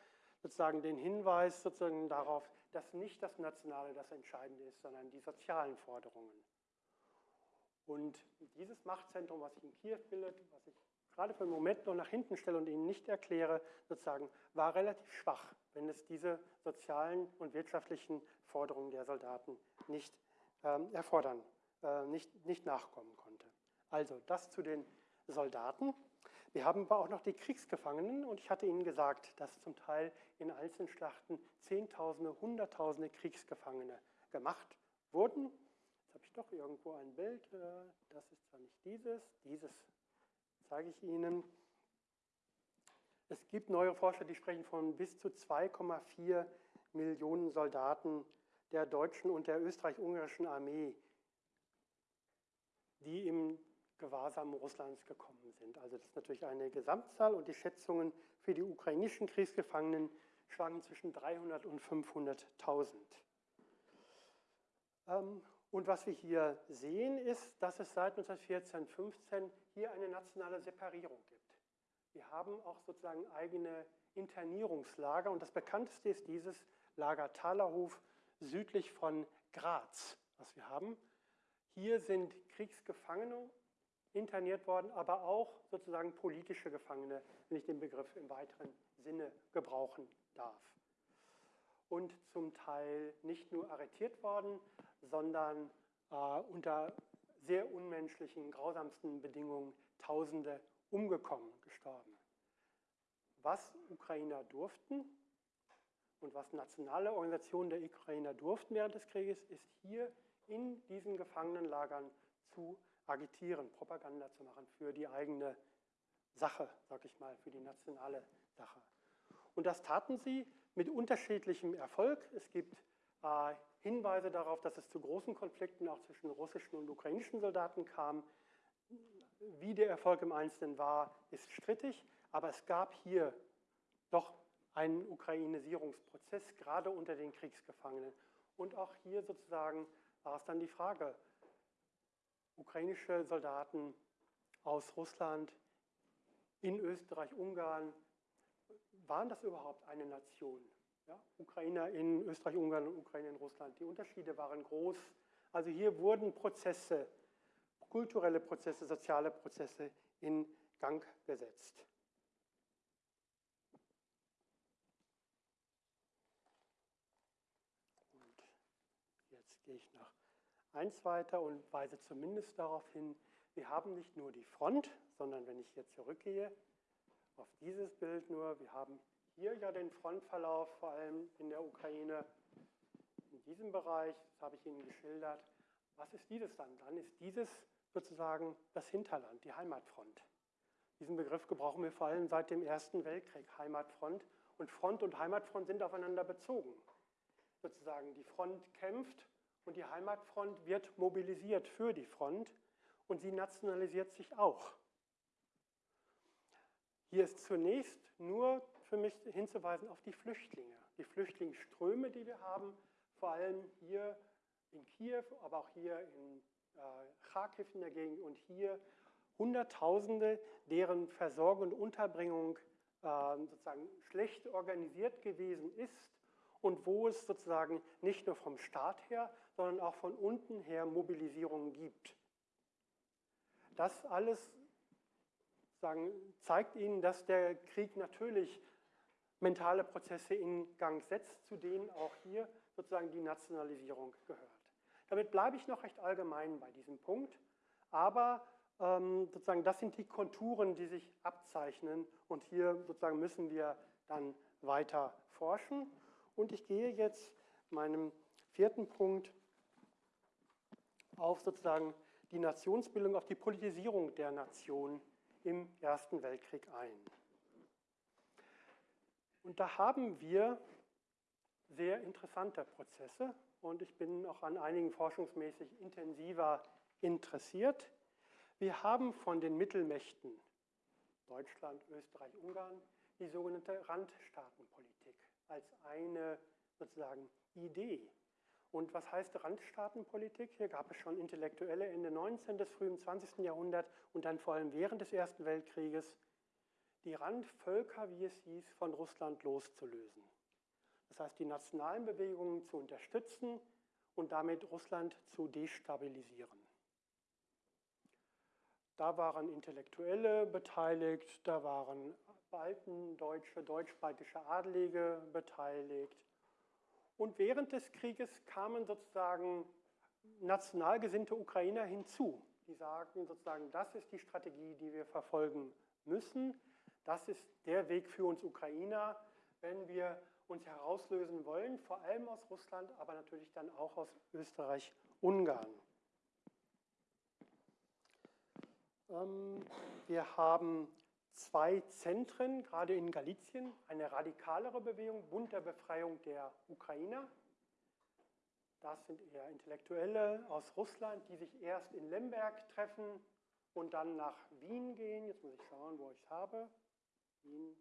sozusagen den Hinweis sozusagen darauf, dass nicht das Nationale das Entscheidende ist, sondern die sozialen Forderungen. Und dieses Machtzentrum, was sich in Kiew bildet, was ich gerade für einen Moment noch nach hinten stelle und Ihnen nicht erkläre, sozusagen, war relativ schwach, wenn es diese sozialen und wirtschaftlichen Forderungen der Soldaten nicht ähm, erfordern, äh, nicht, nicht nachkommen konnte. Also das zu den Soldaten. Wir haben aber auch noch die Kriegsgefangenen und ich hatte Ihnen gesagt, dass zum Teil in einzelnen Schlachten Zehntausende, Hunderttausende Kriegsgefangene gemacht wurden habe ich doch irgendwo ein Bild. Äh, das ist zwar nicht dieses, dieses zeige ich Ihnen. Es gibt neue Forscher, die sprechen von bis zu 2,4 Millionen Soldaten der deutschen und der österreich-ungarischen Armee, die im Gewahrsam Russlands gekommen sind. Also das ist natürlich eine Gesamtzahl und die Schätzungen für die ukrainischen Kriegsgefangenen schwanken zwischen 300 und 500.000. Und was wir hier sehen, ist, dass es seit 1914, 15 hier eine nationale Separierung gibt. Wir haben auch sozusagen eigene Internierungslager und das bekannteste ist dieses Lager Thalerhof südlich von Graz, was wir haben. Hier sind Kriegsgefangene interniert worden, aber auch sozusagen politische Gefangene, wenn ich den Begriff im weiteren Sinne gebrauchen darf. Und zum Teil nicht nur arretiert worden, sondern äh, unter sehr unmenschlichen, grausamsten Bedingungen Tausende umgekommen, gestorben. Was Ukrainer durften und was nationale Organisationen der Ukrainer durften während des Krieges, ist hier in diesen Gefangenenlagern zu agitieren, Propaganda zu machen für die eigene Sache, sag ich mal, für die nationale Sache. Und das taten sie mit unterschiedlichem Erfolg. Es gibt äh, Hinweise darauf, dass es zu großen Konflikten auch zwischen russischen und ukrainischen Soldaten kam. Wie der Erfolg im Einzelnen war, ist strittig, aber es gab hier doch einen Ukrainisierungsprozess, gerade unter den Kriegsgefangenen. Und auch hier sozusagen war es dann die Frage, ukrainische Soldaten aus Russland in Österreich, Ungarn, waren das überhaupt eine Nation? Ja, Ukrainer in Österreich, Ungarn und Ukraine in Russland. Die Unterschiede waren groß. Also hier wurden Prozesse, kulturelle Prozesse, soziale Prozesse in Gang gesetzt. Und jetzt gehe ich noch eins weiter und weise zumindest darauf hin, wir haben nicht nur die Front, sondern wenn ich hier zurückgehe auf dieses Bild nur, wir haben hier ja den Frontverlauf, vor allem in der Ukraine, in diesem Bereich, das habe ich Ihnen geschildert. Was ist dieses dann? Dann ist dieses sozusagen das Hinterland, die Heimatfront. Diesen Begriff gebrauchen wir vor allem seit dem Ersten Weltkrieg, Heimatfront. Und Front und Heimatfront sind aufeinander bezogen. Sozusagen die Front kämpft und die Heimatfront wird mobilisiert für die Front und sie nationalisiert sich auch. Hier ist zunächst nur für mich hinzuweisen auf die Flüchtlinge, die Flüchtlingsströme, die wir haben, vor allem hier in Kiew, aber auch hier in äh, Kharkiv in der Gegend und hier Hunderttausende, deren Versorgung und Unterbringung äh, sozusagen schlecht organisiert gewesen ist und wo es sozusagen nicht nur vom Staat her, sondern auch von unten her Mobilisierungen gibt. Das alles sagen, zeigt Ihnen, dass der Krieg natürlich mentale Prozesse in Gang setzt, zu denen auch hier sozusagen die Nationalisierung gehört. Damit bleibe ich noch recht allgemein bei diesem Punkt, aber ähm, sozusagen das sind die Konturen, die sich abzeichnen und hier sozusagen müssen wir dann weiter forschen. Und ich gehe jetzt meinem vierten Punkt auf sozusagen die Nationsbildung, auf die Politisierung der Nation im Ersten Weltkrieg ein. Und da haben wir sehr interessante Prozesse und ich bin auch an einigen forschungsmäßig intensiver interessiert. Wir haben von den Mittelmächten Deutschland, Österreich, Ungarn die sogenannte Randstaatenpolitik als eine sozusagen Idee. Und was heißt Randstaatenpolitik? Hier gab es schon Intellektuelle Ende 19. des frühen 20. Jahrhunderts und dann vor allem während des Ersten Weltkrieges, die Randvölker, wie es hieß, von Russland loszulösen. Das heißt, die nationalen Bewegungen zu unterstützen und damit Russland zu destabilisieren. Da waren Intellektuelle beteiligt, da waren baltendeutsche, deutsch-baltische Adlige beteiligt. Und während des Krieges kamen sozusagen national gesinnte Ukrainer hinzu. Die sagen sozusagen, das ist die Strategie, die wir verfolgen müssen. Das ist der Weg für uns Ukrainer, wenn wir uns herauslösen wollen, vor allem aus Russland, aber natürlich dann auch aus Österreich-Ungarn. Ähm, wir haben zwei Zentren, gerade in Galizien, eine radikalere Bewegung, Bund der Befreiung der Ukrainer. Das sind eher Intellektuelle aus Russland, die sich erst in Lemberg treffen und dann nach Wien gehen. Jetzt muss ich schauen, wo ich es habe. Wien,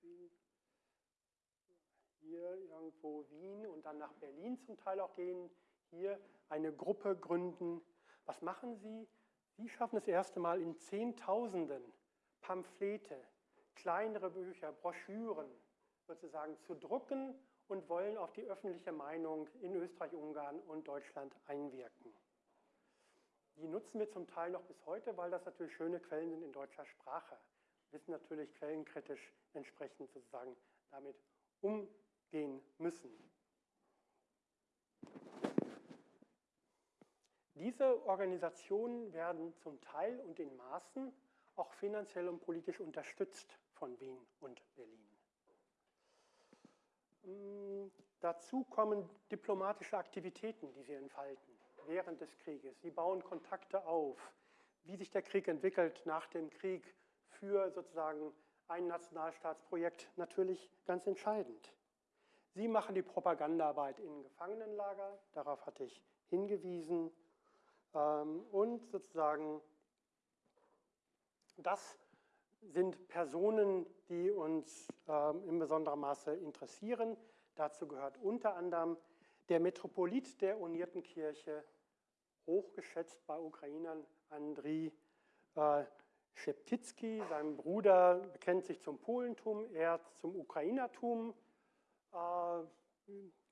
Wien. Hier irgendwo Wien und dann nach Berlin zum Teil auch gehen. Hier eine Gruppe gründen. Was machen sie? Sie schaffen es erste Mal in Zehntausenden Pamphlete, kleinere Bücher, Broschüren sozusagen zu drucken und wollen auf die öffentliche Meinung in Österreich, Ungarn und Deutschland einwirken. Die nutzen wir zum Teil noch bis heute, weil das natürlich schöne Quellen sind in deutscher Sprache. Wir wissen natürlich quellenkritisch entsprechend sozusagen damit umgehen müssen. Diese Organisationen werden zum Teil und in Maßen auch finanziell und politisch unterstützt von Wien und Berlin. Hm, dazu kommen diplomatische Aktivitäten, die sie entfalten während des Krieges. Sie bauen Kontakte auf. Wie sich der Krieg entwickelt nach dem Krieg für sozusagen ein Nationalstaatsprojekt natürlich ganz entscheidend. Sie machen die Propagandaarbeit in Gefangenenlager, darauf hatte ich hingewiesen, ähm, und sozusagen das sind Personen, die uns ähm, in besonderem Maße interessieren. Dazu gehört unter anderem der Metropolit der Unierten Kirche, hochgeschätzt bei Ukrainern, Andriy äh, Szeptycki. Sein Bruder bekennt sich zum Polentum, er zum Ukrainertum. Äh,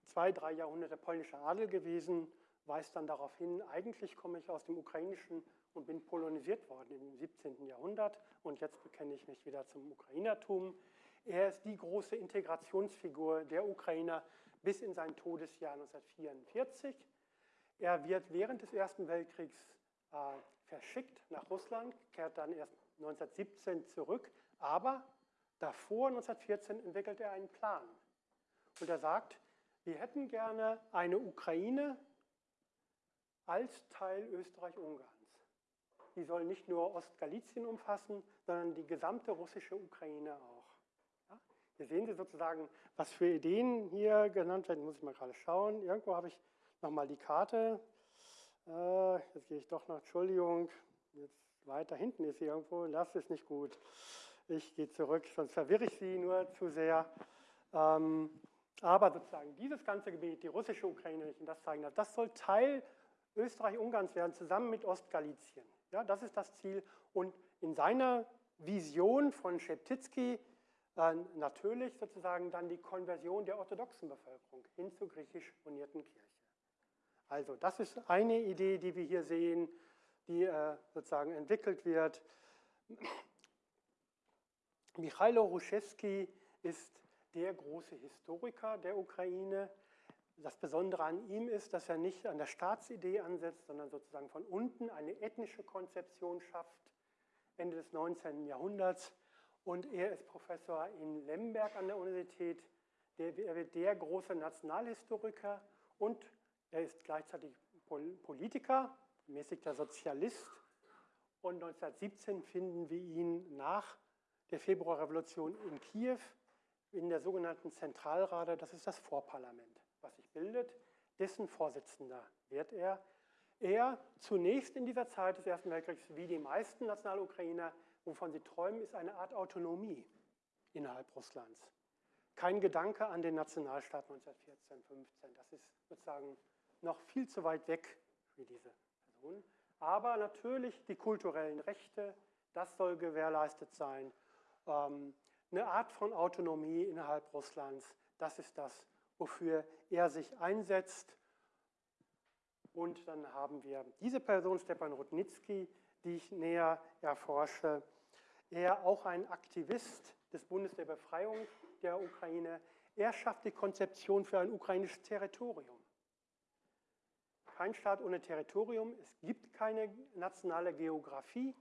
zwei, drei Jahrhunderte polnischer Adel gewesen, weist dann darauf hin, eigentlich komme ich aus dem Ukrainischen und bin polonisiert worden im 17. Jahrhundert und jetzt bekenne ich mich wieder zum Ukrainertum. Er ist die große Integrationsfigur der Ukrainer bis in sein Todesjahr 1944. Er wird während des Ersten Weltkriegs äh, verschickt nach Russland, kehrt dann erst 1917 zurück, aber davor, 1914, entwickelt er einen Plan. Und er sagt, wir hätten gerne eine Ukraine als Teil Österreich-Ungarns die soll nicht nur Ostgalizien umfassen, sondern die gesamte russische Ukraine auch. Ja? Hier sehen Sie sozusagen, was für Ideen hier genannt werden, muss ich mal gerade schauen. Irgendwo habe ich nochmal die Karte. Äh, jetzt gehe ich doch noch, Entschuldigung, jetzt weiter hinten ist sie irgendwo, das ist nicht gut. Ich gehe zurück, sonst verwirre ich Sie nur zu sehr. Ähm, aber sozusagen dieses ganze Gebiet, die russische Ukraine, wenn ich Ihnen das zeigen darf, das soll Teil Österreich-Ungarns werden, zusammen mit Ostgalizien. Ja, das ist das Ziel. Und in seiner Vision von Scheptycki, äh, natürlich sozusagen dann die Konversion der orthodoxen Bevölkerung hin zur griechisch unierten Kirche. Also das ist eine Idee, die wir hier sehen, die äh, sozusagen entwickelt wird. Michailo Ruszewski ist der große Historiker der Ukraine. Das Besondere an ihm ist, dass er nicht an der Staatsidee ansetzt, sondern sozusagen von unten eine ethnische Konzeption schafft, Ende des 19. Jahrhunderts. Und er ist Professor in Lemberg an der Universität. er wird der große Nationalhistoriker und er ist gleichzeitig Politiker, mäßigter Sozialist. Und 1917 finden wir ihn nach der Februarrevolution in Kiew in der sogenannten Zentralrate, das ist das Vorparlament, was sich bildet. Dessen Vorsitzender wird er. Er zunächst in dieser Zeit des Ersten Weltkriegs, wie die meisten Nationalukrainer, wovon sie träumen, ist eine Art Autonomie innerhalb Russlands. Kein Gedanke an den Nationalstaat 1914, 15. Das ist sozusagen noch viel zu weit weg für diese Personen. Aber natürlich die kulturellen Rechte, das soll gewährleistet sein. Ähm, eine Art von Autonomie innerhalb Russlands, das ist das, wofür er sich einsetzt. Und dann haben wir diese Person, Stepan Rudnitsky, die ich näher erforsche. Er auch ein Aktivist des Bundes der Befreiung der Ukraine. Er schafft die Konzeption für ein ukrainisches Territorium. Kein Staat ohne Territorium. Es gibt keine nationale Geografie.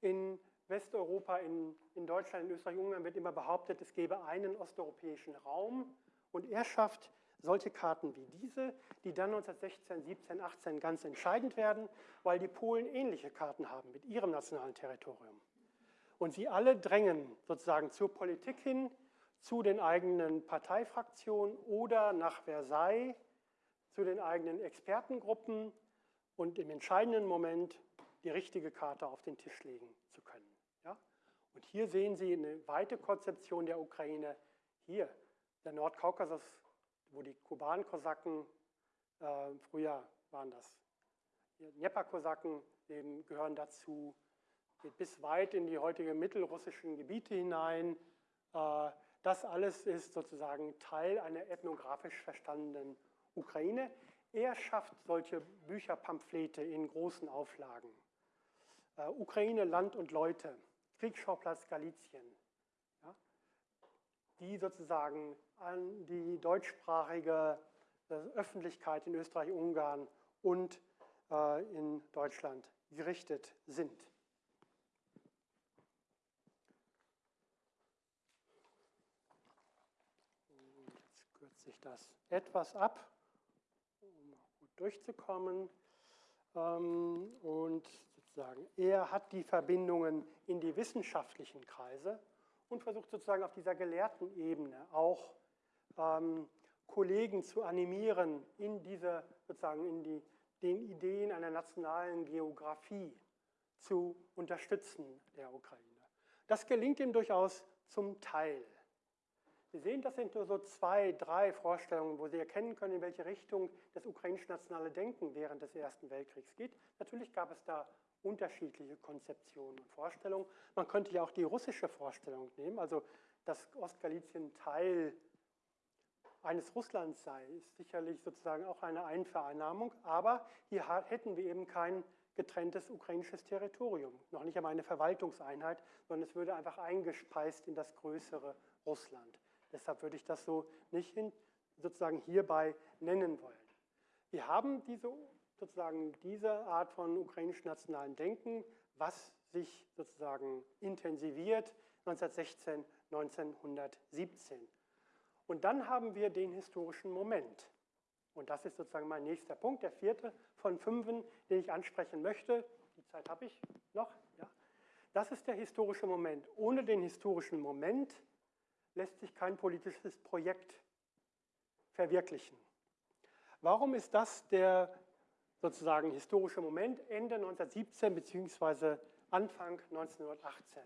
In Westeuropa, in, in Deutschland, in Österreich, Ungarn wird immer behauptet, es gäbe einen osteuropäischen Raum. Und er schafft solche Karten wie diese, die dann 1916, 17, 18 ganz entscheidend werden, weil die Polen ähnliche Karten haben mit ihrem nationalen Territorium. Und sie alle drängen sozusagen zur Politik hin, zu den eigenen Parteifraktionen oder nach Versailles, zu den eigenen Expertengruppen und im entscheidenden Moment die richtige Karte auf den Tisch legen zu können. Ja? Und hier sehen Sie eine weite Konzeption der Ukraine. Hier, der Nordkaukasus, wo die Kuban-Kosaken, äh, früher waren das Dnieper-Kosaken, gehören dazu, geht bis weit in die heutigen mittelrussischen Gebiete hinein. Äh, das alles ist sozusagen Teil einer ethnografisch verstandenen Ukraine. Er schafft solche Bücherpamphlete in großen Auflagen. Äh, Ukraine, Land und Leute, Kriegsschauplatz Galizien, die sozusagen an die deutschsprachige äh, Öffentlichkeit in Österreich, Ungarn und äh, in Deutschland gerichtet sind. Jetzt kürze ich das etwas ab, um gut durchzukommen. Ähm, und sozusagen. Er hat die Verbindungen in die wissenschaftlichen Kreise und versucht sozusagen auf dieser gelehrten Ebene auch ähm, Kollegen zu animieren, in diese, sozusagen in die, den Ideen einer nationalen Geografie zu unterstützen der Ukraine. Das gelingt ihm durchaus zum Teil. Sie sehen, das sind nur so zwei, drei Vorstellungen, wo Sie erkennen können, in welche Richtung das ukrainische nationale Denken während des Ersten Weltkriegs geht. Natürlich gab es da unterschiedliche Konzeptionen und Vorstellungen. Man könnte ja auch die russische Vorstellung nehmen, also dass Ostgalizien Teil eines Russlands sei, ist sicherlich sozusagen auch eine Einvereinnahmung, aber hier hätten wir eben kein getrenntes ukrainisches Territorium, noch nicht einmal eine Verwaltungseinheit, sondern es würde einfach eingespeist in das größere Russland. Deshalb würde ich das so nicht hin, sozusagen hierbei nennen wollen. Wir haben diese sozusagen diese Art von ukrainischem nationalen Denken, was sich sozusagen intensiviert 1916, 1917. Und dann haben wir den historischen Moment. Und das ist sozusagen mein nächster Punkt, der vierte von fünfen, den ich ansprechen möchte. Die Zeit habe ich noch. Ja. Das ist der historische Moment. Ohne den historischen Moment lässt sich kein politisches Projekt verwirklichen. Warum ist das der sozusagen historische Moment Ende 1917 bzw. Anfang 1918.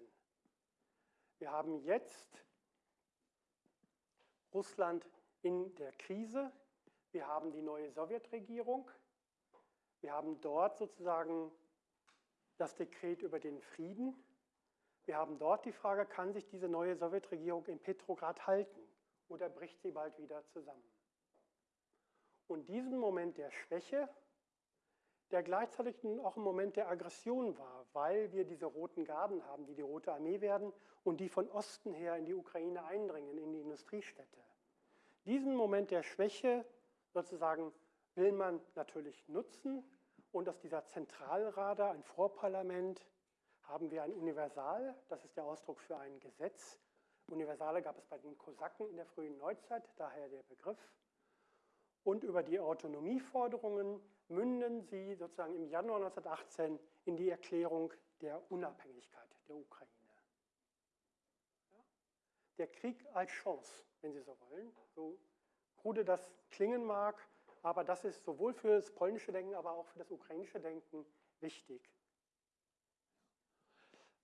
Wir haben jetzt Russland in der Krise, wir haben die neue Sowjetregierung, wir haben dort sozusagen das Dekret über den Frieden, Wir haben dort die Frage, kann sich diese neue Sowjetregierung in Petrograd halten oder bricht sie bald wieder zusammen? Und diesen Moment der Schwäche, der gleichzeitig auch ein Moment der Aggression war, weil wir diese roten Garden haben, die die Rote Armee werden und die von Osten her in die Ukraine eindringen, in die Industriestädte. Diesen Moment der Schwäche sozusagen will man natürlich nutzen und aus dieser Zentralrada, ein Vorparlament, haben wir ein Universal, das ist der Ausdruck für ein Gesetz. Universale gab es bei den Kosaken in der frühen Neuzeit, daher der Begriff. Und über die Autonomieforderungen münden sie sozusagen im Januar 1918 in die Erklärung der Unabhängigkeit der Ukraine. Ja? Der Krieg als Chance, wenn Sie so wollen, so krude das klingen mag, aber das ist sowohl für das polnische Denken, aber auch für das ukrainische Denken wichtig.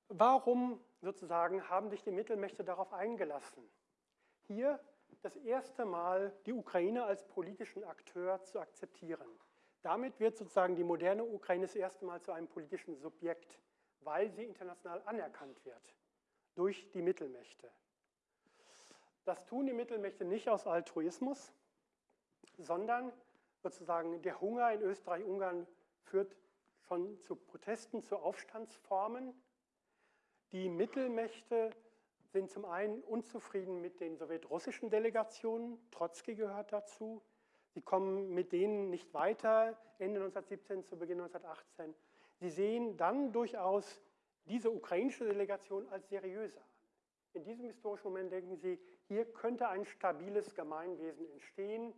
Warum sozusagen haben sich die Mittelmächte darauf eingelassen? Hier das erste Mal die Ukraine als politischen Akteur zu akzeptieren. Damit wird sozusagen die moderne Ukraine das erste Mal zu einem politischen Subjekt, weil sie international anerkannt wird durch die Mittelmächte. Das tun die Mittelmächte nicht aus Altruismus, sondern sozusagen der Hunger in Österreich-Ungarn führt schon zu Protesten, zu Aufstandsformen. Die Mittelmächte sind zum einen unzufrieden mit den sowjetrussischen Delegationen, Trotzki gehört dazu. Sie kommen mit denen nicht weiter, Ende 1917 zu Beginn 1918. Sie sehen dann durchaus diese ukrainische Delegation als seriöser an. In diesem historischen Moment denken sie, hier könnte ein stabiles Gemeinwesen entstehen,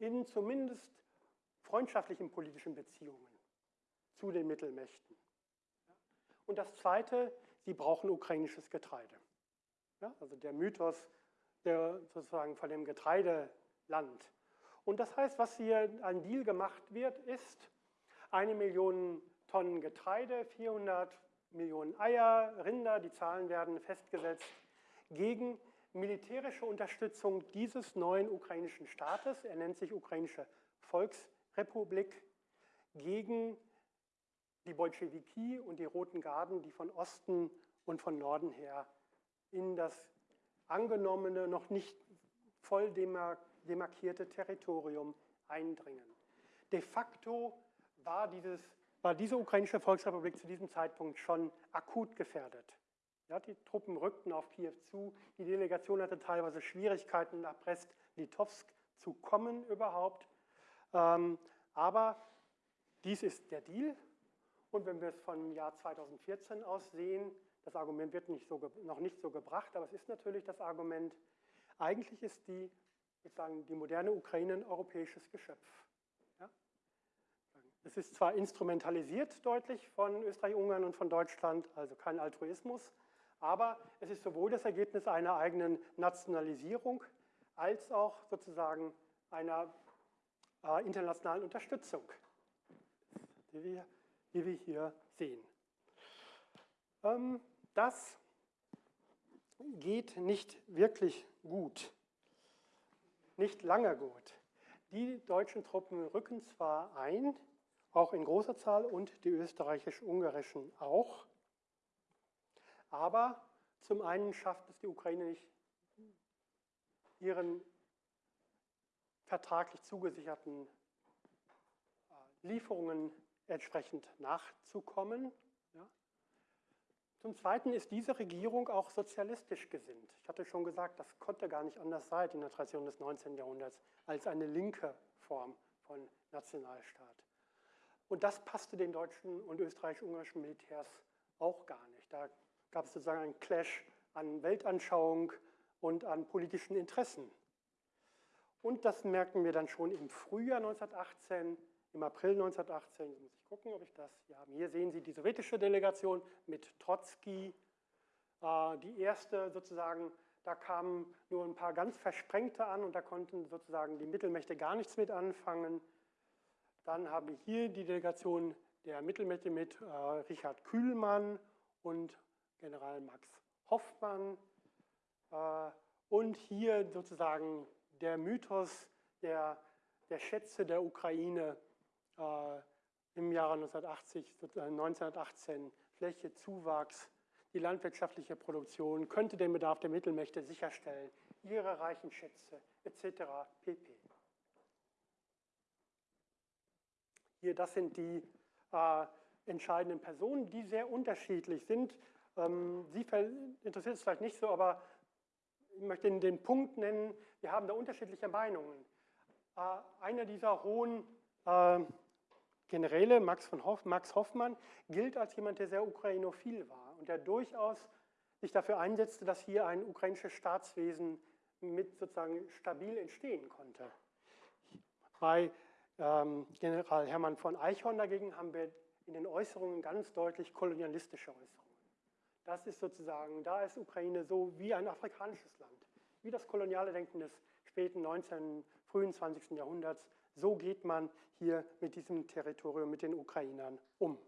in zumindest freundschaftlichen politischen Beziehungen zu den Mittelmächten. Und das Zweite, sie brauchen ukrainisches Getreide. Ja, also der Mythos der sozusagen von dem Getreideland. Und das heißt, was hier an Deal gemacht wird, ist eine Million Tonnen Getreide, 400 Millionen Eier, Rinder, die Zahlen werden festgesetzt, gegen militärische Unterstützung dieses neuen ukrainischen Staates, er nennt sich Ukrainische Volksrepublik, gegen die Bolschewiki und die Roten Garden, die von Osten und von Norden her in das angenommene, noch nicht voll demarkierte Territorium eindringen. De facto war, dieses, war diese ukrainische Volksrepublik zu diesem Zeitpunkt schon akut gefährdet. Ja, die Truppen rückten auf Kiew zu, die Delegation hatte teilweise Schwierigkeiten nach Brest-Litovsk zu kommen überhaupt. Ähm, aber dies ist der Deal. Und wenn wir es vom Jahr 2014 aus sehen, das Argument wird nicht so, noch nicht so gebracht, aber es ist natürlich das Argument, eigentlich ist die, ich sagen, die moderne Ukraine ein europäisches Geschöpf. Es ist zwar instrumentalisiert deutlich von Österreich, Ungarn und von Deutschland, also kein Altruismus, aber es ist sowohl das Ergebnis einer eigenen Nationalisierung als auch sozusagen einer äh, internationalen Unterstützung, die wir, die wir hier sehen. Ähm, das geht nicht wirklich gut, nicht lange gut. Die deutschen Truppen rücken zwar ein, auch in großer Zahl, und die österreichisch-ungarischen auch, aber zum einen schafft es die Ukraine nicht, ihren vertraglich zugesicherten äh, Lieferungen entsprechend nachzukommen. Zum Zweiten ist diese Regierung auch sozialistisch gesinnt. Ich hatte schon gesagt, das konnte gar nicht anders sein in der Tradition des 19. Jahrhunderts als eine linke Form von Nationalstaat. Und das passte den deutschen und österreichisch-ungarischen Militärs auch gar nicht. Da gab es sozusagen einen Clash an Weltanschauung und an politischen Interessen. Und das merken wir dann schon im Frühjahr 1918, im April 1918, muss ich gucken, ob ich das hier habe. Hier sehen Sie die sowjetische Delegation mit Trotzki, äh, die erste sozusagen, da kamen nur ein paar ganz Versprengte an und da konnten sozusagen die Mittelmächte gar nichts mit anfangen. Dann haben wir hier die Delegation der Mittelmächte mit äh, Richard Kühlmann und General Max Hoffmann. Äh, und hier sozusagen der Mythos der, der Schätze der Ukraine äh, im Jahre 1980, 1918 Fläche, Zuwachs, die landwirtschaftliche Produktion, könnte den Bedarf der Mittelmächte sicherstellen, ihre reichen Schätze etc. pp. Hier, das sind die äh, entscheidenden Personen, die sehr unterschiedlich sind. Ähm, Sie interessiert es vielleicht nicht so, aber ich möchte Ihnen den Punkt nennen, wir haben da unterschiedliche Meinungen. Äh, einer dieser hohen äh, Generäle, Max, von Hoff, Max Hoffmann, gilt als jemand, der sehr ukrainophil war und der durchaus sich dafür einsetzte, dass hier ein ukrainisches Staatswesen mit sozusagen stabil entstehen konnte. Bei ähm, General Hermann von Eichhorn dagegen haben wir in den Äußerungen ganz deutlich kolonialistische Äußerungen. Das ist sozusagen, da ist Ukraine so wie ein afrikanisches Land, wie das koloniale Denken des späten 19., frühen 20. Jahrhunderts. So geht man hier mit diesem Territorium, mit den Ukrainern um.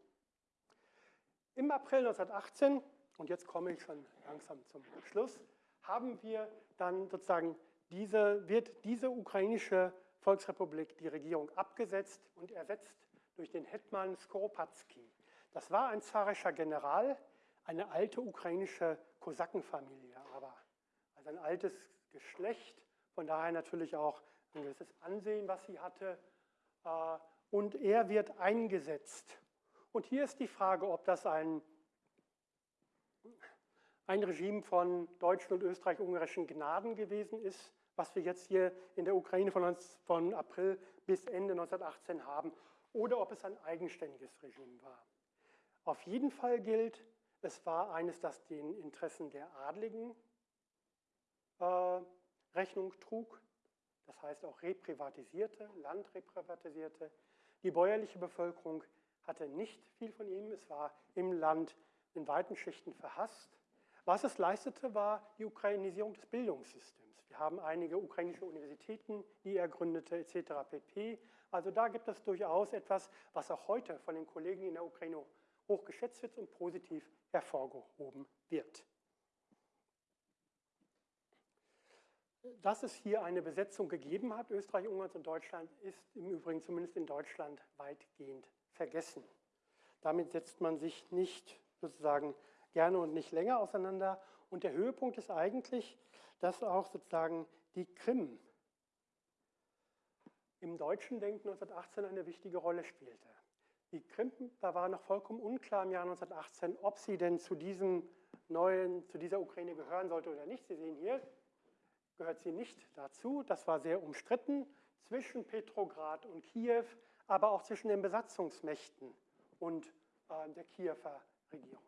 Im April 1918, und jetzt komme ich schon langsam zum Schluss, haben wir dann sozusagen diese, wird diese ukrainische Volksrepublik die Regierung abgesetzt und ersetzt durch den Hetman Skoropadsky. Das war ein zarischer General, eine alte ukrainische Kosakenfamilie, aber also ein altes Geschlecht, von daher natürlich auch ein gewisses Ansehen, was sie hatte. Äh, und er wird eingesetzt. Und hier ist die Frage, ob das ein, ein Regime von deutschen und österreich-ungarischen Gnaden gewesen ist, was wir jetzt hier in der Ukraine von, von April bis Ende 1918 haben, oder ob es ein eigenständiges Regime war. Auf jeden Fall gilt, es war eines, das den Interessen der Adligen äh, Rechnung trug, das heißt auch reprivatisierte, Land reprivatisierte. Die bäuerliche Bevölkerung hatte nicht viel von ihm, es war im Land in weiten Schichten verhasst. Was es leistete, war die Ukrainisierung des Bildungssystems. Wir haben einige ukrainische Universitäten, die er gründete, etc. pp. Also da gibt es durchaus etwas, was auch heute von den Kollegen in der Ukraine hoch geschätzt wird und positiv hervorgehoben wird. Dass es hier eine Besetzung gegeben hat, Österreich, Ungarn und Deutschland, ist im Übrigen zumindest in Deutschland weitgehend vergessen. Damit setzt man sich nicht sozusagen gerne und nicht länger auseinander. Und der Höhepunkt ist eigentlich, dass auch sozusagen die Krim im deutschen Denken 1918 eine wichtige Rolle spielte. Die Krim, da war noch vollkommen unklar im Jahr 1918, ob sie denn zu diesem neuen, zu dieser Ukraine gehören sollte oder nicht. Sie sehen hier, gehört sie nicht dazu. Das war sehr umstritten zwischen Petrograd und Kiew, aber auch zwischen den Besatzungsmächten und äh, der Kiewer Regierung.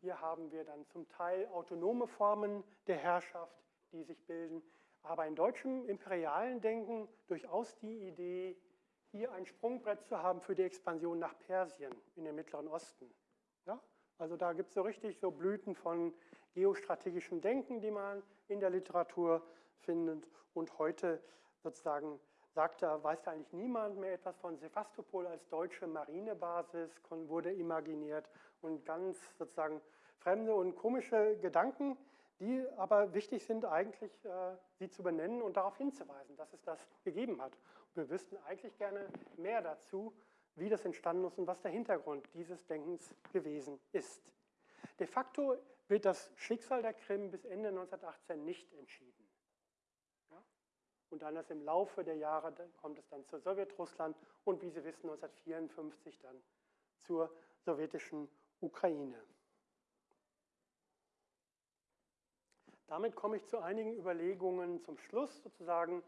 Hier haben wir dann zum Teil autonome Formen der Herrschaft, die sich bilden, aber in deutschem imperialen Denken durchaus die Idee, hier ein Sprungbrett zu haben für die Expansion nach Persien in den Mittleren Osten. Ja? Also da gibt es so richtig so Blüten von geostrategischem Denken, die man in der Literatur findet. Und heute sozusagen sagt er, weiß da eigentlich niemand mehr etwas von Sevastopol als deutsche Marinebasis, wurde imaginiert und ganz sozusagen fremde und komische Gedanken, die aber wichtig sind, eigentlich äh, sie zu benennen und darauf hinzuweisen, dass es das gegeben hat. Und wir wüssten eigentlich gerne mehr dazu, wie das entstanden ist und was der Hintergrund dieses Denkens gewesen ist. De facto wird das Schicksal der Krim bis Ende 1918 nicht entschieden. Ja? Und dann erst im Laufe der Jahre kommt es dann zu Sowjetrussland und wie Sie wissen 1954 dann zur sowjetischen Ukraine. Damit komme ich zu einigen Überlegungen zum Schluss sozusagen.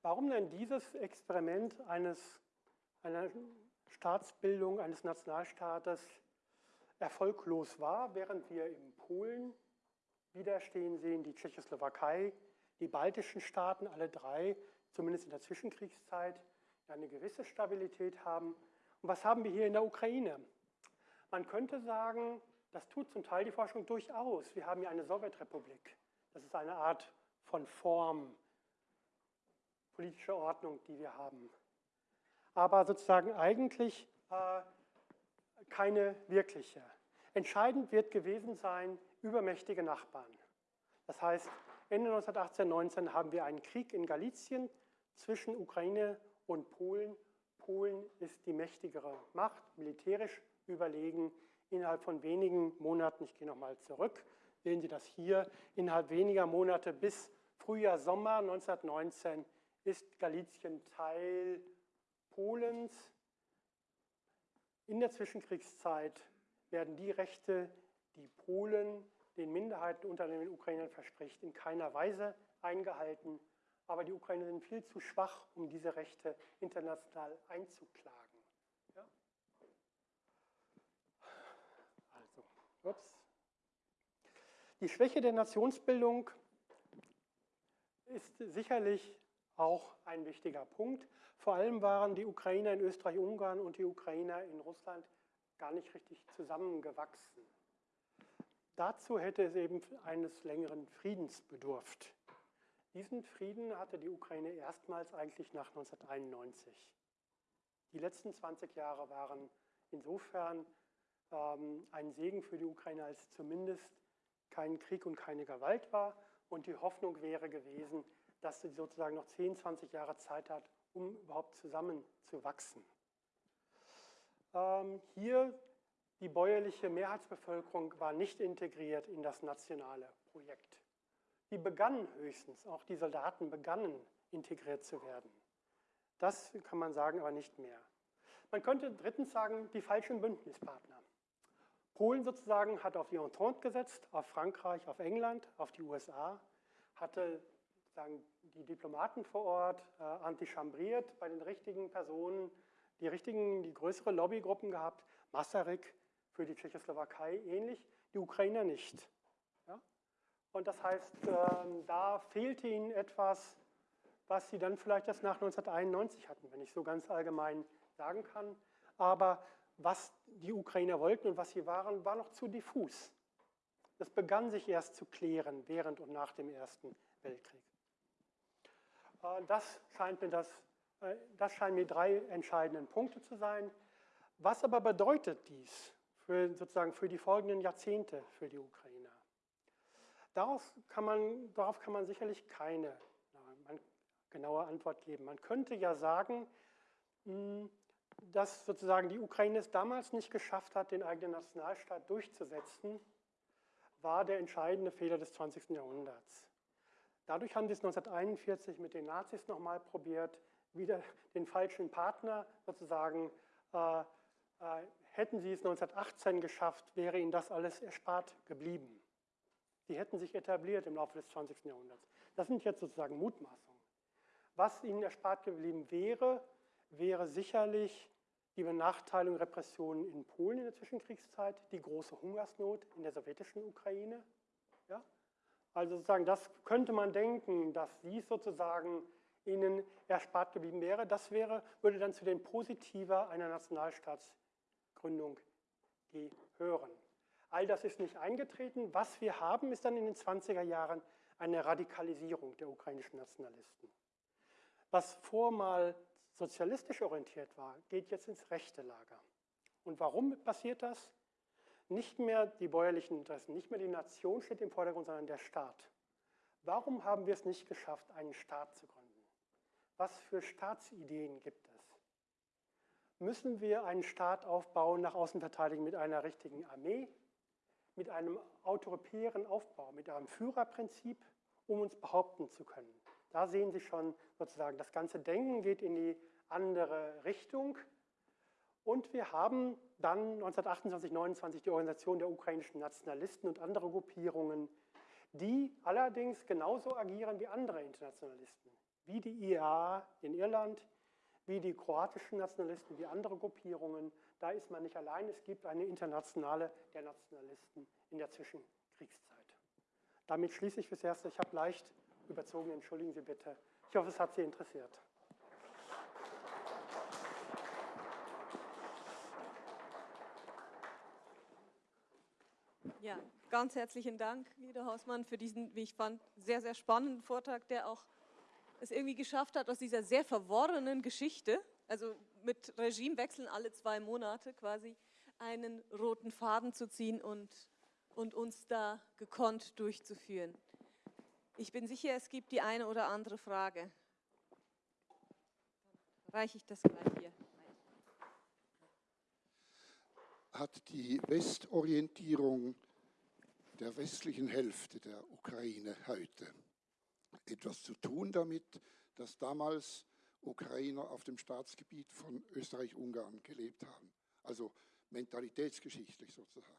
Warum denn dieses Experiment eines, einer Staatsbildung, eines Nationalstaates erfolglos war, während wir in Polen widerstehen sehen, die Tschechoslowakei, die baltischen Staaten, alle drei, zumindest in der Zwischenkriegszeit, eine gewisse Stabilität haben. Und was haben wir hier in der Ukraine? Man könnte sagen, das tut zum Teil die Forschung durchaus. Wir haben hier eine Sowjetrepublik. Das ist eine Art von Form, politische Ordnung, die wir haben. Aber sozusagen eigentlich äh, keine wirkliche. Entscheidend wird gewesen sein übermächtige Nachbarn. Das heißt, Ende 1918, 19 haben wir einen Krieg in Galizien zwischen Ukraine und Polen. Polen ist die mächtigere Macht, militärisch überlegen innerhalb von wenigen Monaten, ich gehe nochmal zurück, sehen Sie das hier, innerhalb weniger Monate bis Frühjahr, Sommer 1919 ist Galizien Teil Polens. In der Zwischenkriegszeit werden die Rechte, die Polen den Minderheiten unter den Ukrainern verspricht, in keiner Weise eingehalten. Aber die Ukrainer sind viel zu schwach, um diese Rechte international einzuklagen. Ja? Also, ups. Die Schwäche der Nationsbildung ist sicherlich auch ein wichtiger Punkt. Vor allem waren die Ukrainer in Österreich-Ungarn und die Ukrainer in Russland gar nicht richtig zusammengewachsen. Dazu hätte es eben eines längeren Friedens bedurft. Diesen Frieden hatte die Ukraine erstmals eigentlich nach 1991. Die letzten 20 Jahre waren insofern ähm, ein Segen für die Ukraine, als zumindest kein Krieg und keine Gewalt war. Und die Hoffnung wäre gewesen, dass sie sozusagen noch 10, 20 Jahre Zeit hat, um überhaupt zusammenzuwachsen. Ähm, hier die bäuerliche Mehrheitsbevölkerung war nicht integriert in das nationale Projekt. Die begannen höchstens, auch die Soldaten begannen integriert zu werden. Das kann man sagen, aber nicht mehr. Man könnte drittens sagen, die falschen Bündnispartner. Polen sozusagen hat auf die Entente gesetzt, auf Frankreich, auf England, auf die USA, hatte sagen, die Diplomaten vor Ort äh, antichambriert bei den richtigen Personen, die richtigen, die größere Lobbygruppen gehabt, Masaryk, für die Tschechoslowakei ähnlich, die Ukrainer nicht. Ja? Und das heißt, äh, da fehlte ihnen etwas, was sie dann vielleicht erst nach 1991 hatten, wenn ich so ganz allgemein sagen kann. Aber was die Ukrainer wollten und was sie waren, war noch zu diffus. Das begann sich erst zu klären während und nach dem Ersten Weltkrieg. Äh, das scheint mir, das, das scheinen mir drei entscheidende Punkte zu sein. Was aber bedeutet dies? für, sozusagen für die folgenden Jahrzehnte für die Ukrainer. Darauf kann man, darauf kann man sicherlich keine genaue Antwort geben. Man könnte ja sagen, hm, dass sozusagen die Ukraine es damals nicht geschafft hat, den eigenen Nationalstaat durchzusetzen, war der entscheidende Fehler des 20. Jahrhunderts. Dadurch haben sie es 1941 mit den Nazis nochmal probiert, wieder den falschen Partner sozusagen äh, äh, Hätten sie es 1918 geschafft, wäre ihnen das alles erspart geblieben. Sie hätten sich etabliert im Laufe des 20. Jahrhunderts. Das sind jetzt sozusagen Mutmaßungen. Was ihnen erspart geblieben wäre, wäre sicherlich die Benachteiligung Repressionen in Polen in der Zwischenkriegszeit, die große Hungersnot in der sowjetischen Ukraine. Ja? Also sozusagen, das könnte man denken, dass dies sozusagen ihnen erspart geblieben wäre. Das wäre, würde dann zu den Positiver einer Nationalstaats Gründung gehören. All das ist nicht eingetreten. Was wir haben, ist dann in den 20er Jahren eine Radikalisierung der ukrainischen Nationalisten. Was vormal sozialistisch orientiert war, geht jetzt ins rechte Lager. Und warum passiert das? Nicht mehr die bäuerlichen Interessen, nicht mehr die Nation steht im Vordergrund, sondern der Staat. Warum haben wir es nicht geschafft, einen Staat zu gründen? Was für Staatsideen gibt es? müssen wir einen Staat aufbauen, nach außen verteidigen mit einer richtigen Armee, mit einem autoritären Aufbau, mit einem Führerprinzip, um uns behaupten zu können. Da sehen Sie schon sozusagen, das ganze Denken geht in die andere Richtung. Und wir haben dann 1928, 1929 die Organisation der ukrainischen Nationalisten und andere Gruppierungen, die allerdings genauso agieren wie andere Internationalisten, wie die IAA in Irland, wie die kroatischen Nationalisten, wie andere Gruppierungen. Da ist man nicht allein. Es gibt eine internationale der Nationalisten in der Zwischenkriegszeit. Damit schließe ich fürs Erste. Ich habe leicht überzogen, entschuldigen Sie bitte. Ich hoffe, es hat Sie interessiert. Ja, ganz herzlichen Dank, Lieder Hausmann, für diesen, wie ich fand, sehr, sehr spannenden Vortrag, der auch es irgendwie geschafft hat, aus dieser sehr verworrenen Geschichte, also mit Regimewechseln alle zwei Monate quasi, einen roten Faden zu ziehen und, und uns da gekonnt durchzuführen. Ich bin sicher, es gibt die eine oder andere Frage. Reiche ich das gleich hier. hat die Westorientierung der westlichen Hälfte der Ukraine heute etwas zu tun damit, dass damals Ukrainer auf dem Staatsgebiet von Österreich-Ungarn gelebt haben. Also mentalitätsgeschichtlich sozusagen.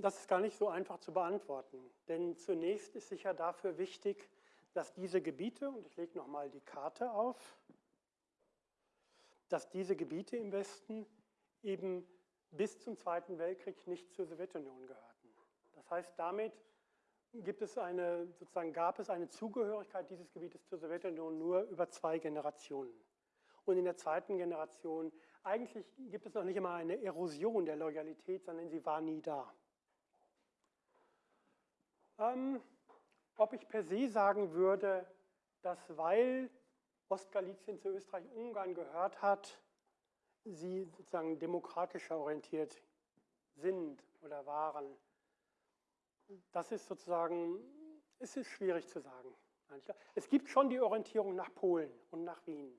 Das ist gar nicht so einfach zu beantworten, denn zunächst ist sicher dafür wichtig, dass diese Gebiete, und ich lege nochmal die Karte auf, dass diese Gebiete im Westen eben bis zum Zweiten Weltkrieg nicht zur Sowjetunion gehörten. Das heißt, damit gibt es eine, sozusagen gab es eine Zugehörigkeit dieses Gebietes zur Sowjetunion nur über zwei Generationen. Und in der zweiten Generation, eigentlich gibt es noch nicht immer eine Erosion der Loyalität, sondern sie war nie da. Ähm, ob ich per se sagen würde, dass weil Ostgalizien zu Österreich-Ungarn gehört hat, sie sozusagen demokratischer orientiert sind oder waren, das ist sozusagen, es ist schwierig zu sagen. Es gibt schon die Orientierung nach Polen und nach Wien.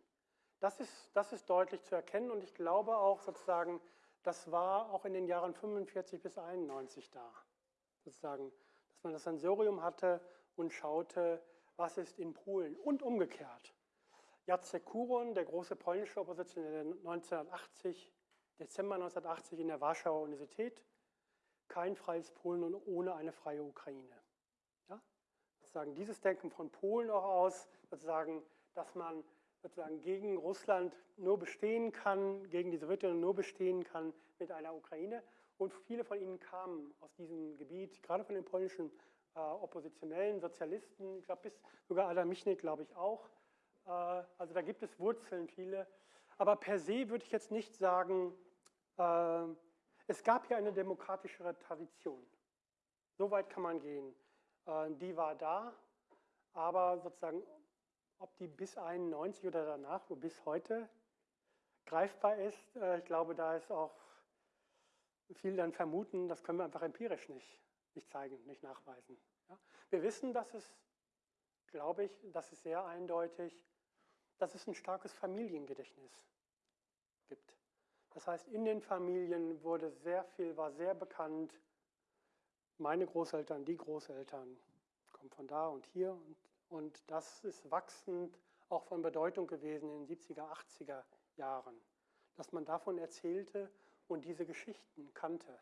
Das ist, das ist deutlich zu erkennen und ich glaube auch sozusagen, das war auch in den Jahren 45 bis 91 da. Sozusagen, dass man das Sensorium hatte und schaute, was ist in Polen und umgekehrt. Jacek Kuron, der große polnische Oppositionelle 1980, Dezember 1980 in der Warschauer Universität, kein freies Polen und ohne eine freie Ukraine. Ja? Sozusagen dieses Denken von Polen auch aus, sozusagen, dass man sozusagen gegen Russland nur bestehen kann, gegen die Sowjetunion nur bestehen kann mit einer Ukraine. Und viele von ihnen kamen aus diesem Gebiet, gerade von den polnischen äh, oppositionellen Sozialisten, ich glaube bis sogar Adam Michnik, glaube ich auch. Äh, also da gibt es Wurzeln viele. Aber per se würde ich jetzt nicht sagen, äh, es gab hier eine demokratischere Tradition. So weit kann man gehen. Äh, die war da, aber sozusagen, ob die bis 91 oder danach, wo bis heute greifbar ist, äh, ich glaube, da ist auch viel dann vermuten, das können wir einfach empirisch nicht, nicht zeigen, nicht nachweisen. Wir wissen, dass es, glaube ich, das ist sehr eindeutig, dass es ein starkes Familiengedächtnis gibt. Das heißt, in den Familien wurde sehr viel, war sehr bekannt, meine Großeltern, die Großeltern kommen von da und hier und, und das ist wachsend auch von Bedeutung gewesen in den 70er, 80er Jahren, dass man davon erzählte und diese Geschichten kannte.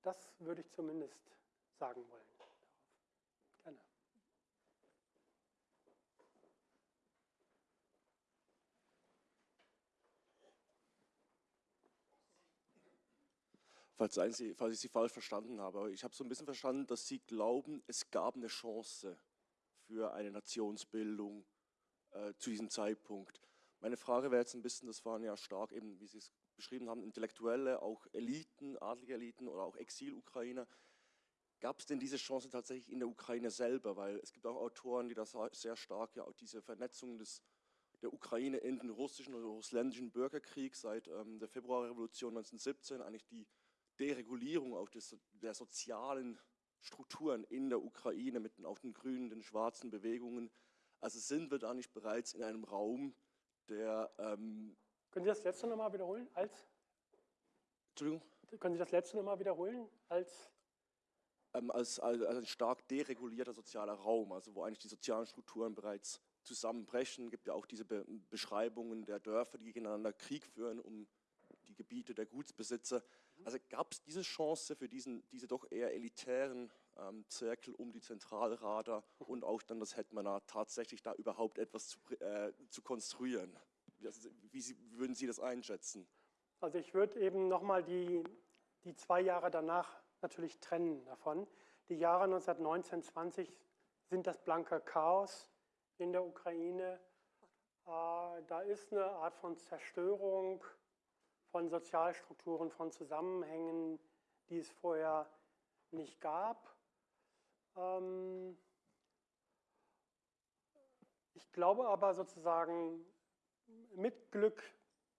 Das würde ich zumindest sagen wollen. Falls, Sie, falls ich Sie falsch verstanden habe. Aber ich habe so ein bisschen verstanden, dass Sie glauben, es gab eine Chance für eine Nationsbildung äh, zu diesem Zeitpunkt. Meine Frage wäre jetzt ein bisschen, das waren ja stark eben, wie Sie es beschrieben haben, Intellektuelle, auch Eliten, adlige Eliten oder auch Exil-Ukrainer. Gab es denn diese Chance tatsächlich in der Ukraine selber? Weil es gibt auch Autoren, die das sehr stark, ja, auch diese Vernetzung des, der Ukraine in den russischen oder russländischen Bürgerkrieg seit ähm, der Februarrevolution 1917, eigentlich die Deregulierung auch des, der sozialen Strukturen in der Ukraine mit auch den grünen, den schwarzen Bewegungen. Also sind wir da nicht bereits in einem Raum, der... Ähm Können Sie das letzte nochmal wiederholen? Als? Entschuldigung? Können Sie das letzte nochmal wiederholen? Als? Ähm, als, als, als ein stark deregulierter sozialer Raum, also wo eigentlich die sozialen Strukturen bereits zusammenbrechen. Es gibt ja auch diese Be Beschreibungen der Dörfer, die gegeneinander Krieg führen, um die Gebiete der Gutsbesitzer. Also gab es diese Chance für diesen, diese doch eher elitären ähm, Zirkel um die Zentralrader und auch dann das Hetmanat tatsächlich da überhaupt etwas zu, äh, zu konstruieren? Wie Sie, würden Sie das einschätzen? Also ich würde eben nochmal die, die zwei Jahre danach natürlich trennen davon. Die Jahre 1919, 20 sind das blanke Chaos in der Ukraine. Äh, da ist eine Art von Zerstörung von Sozialstrukturen, von Zusammenhängen, die es vorher nicht gab. Ähm ich glaube aber sozusagen mit Glück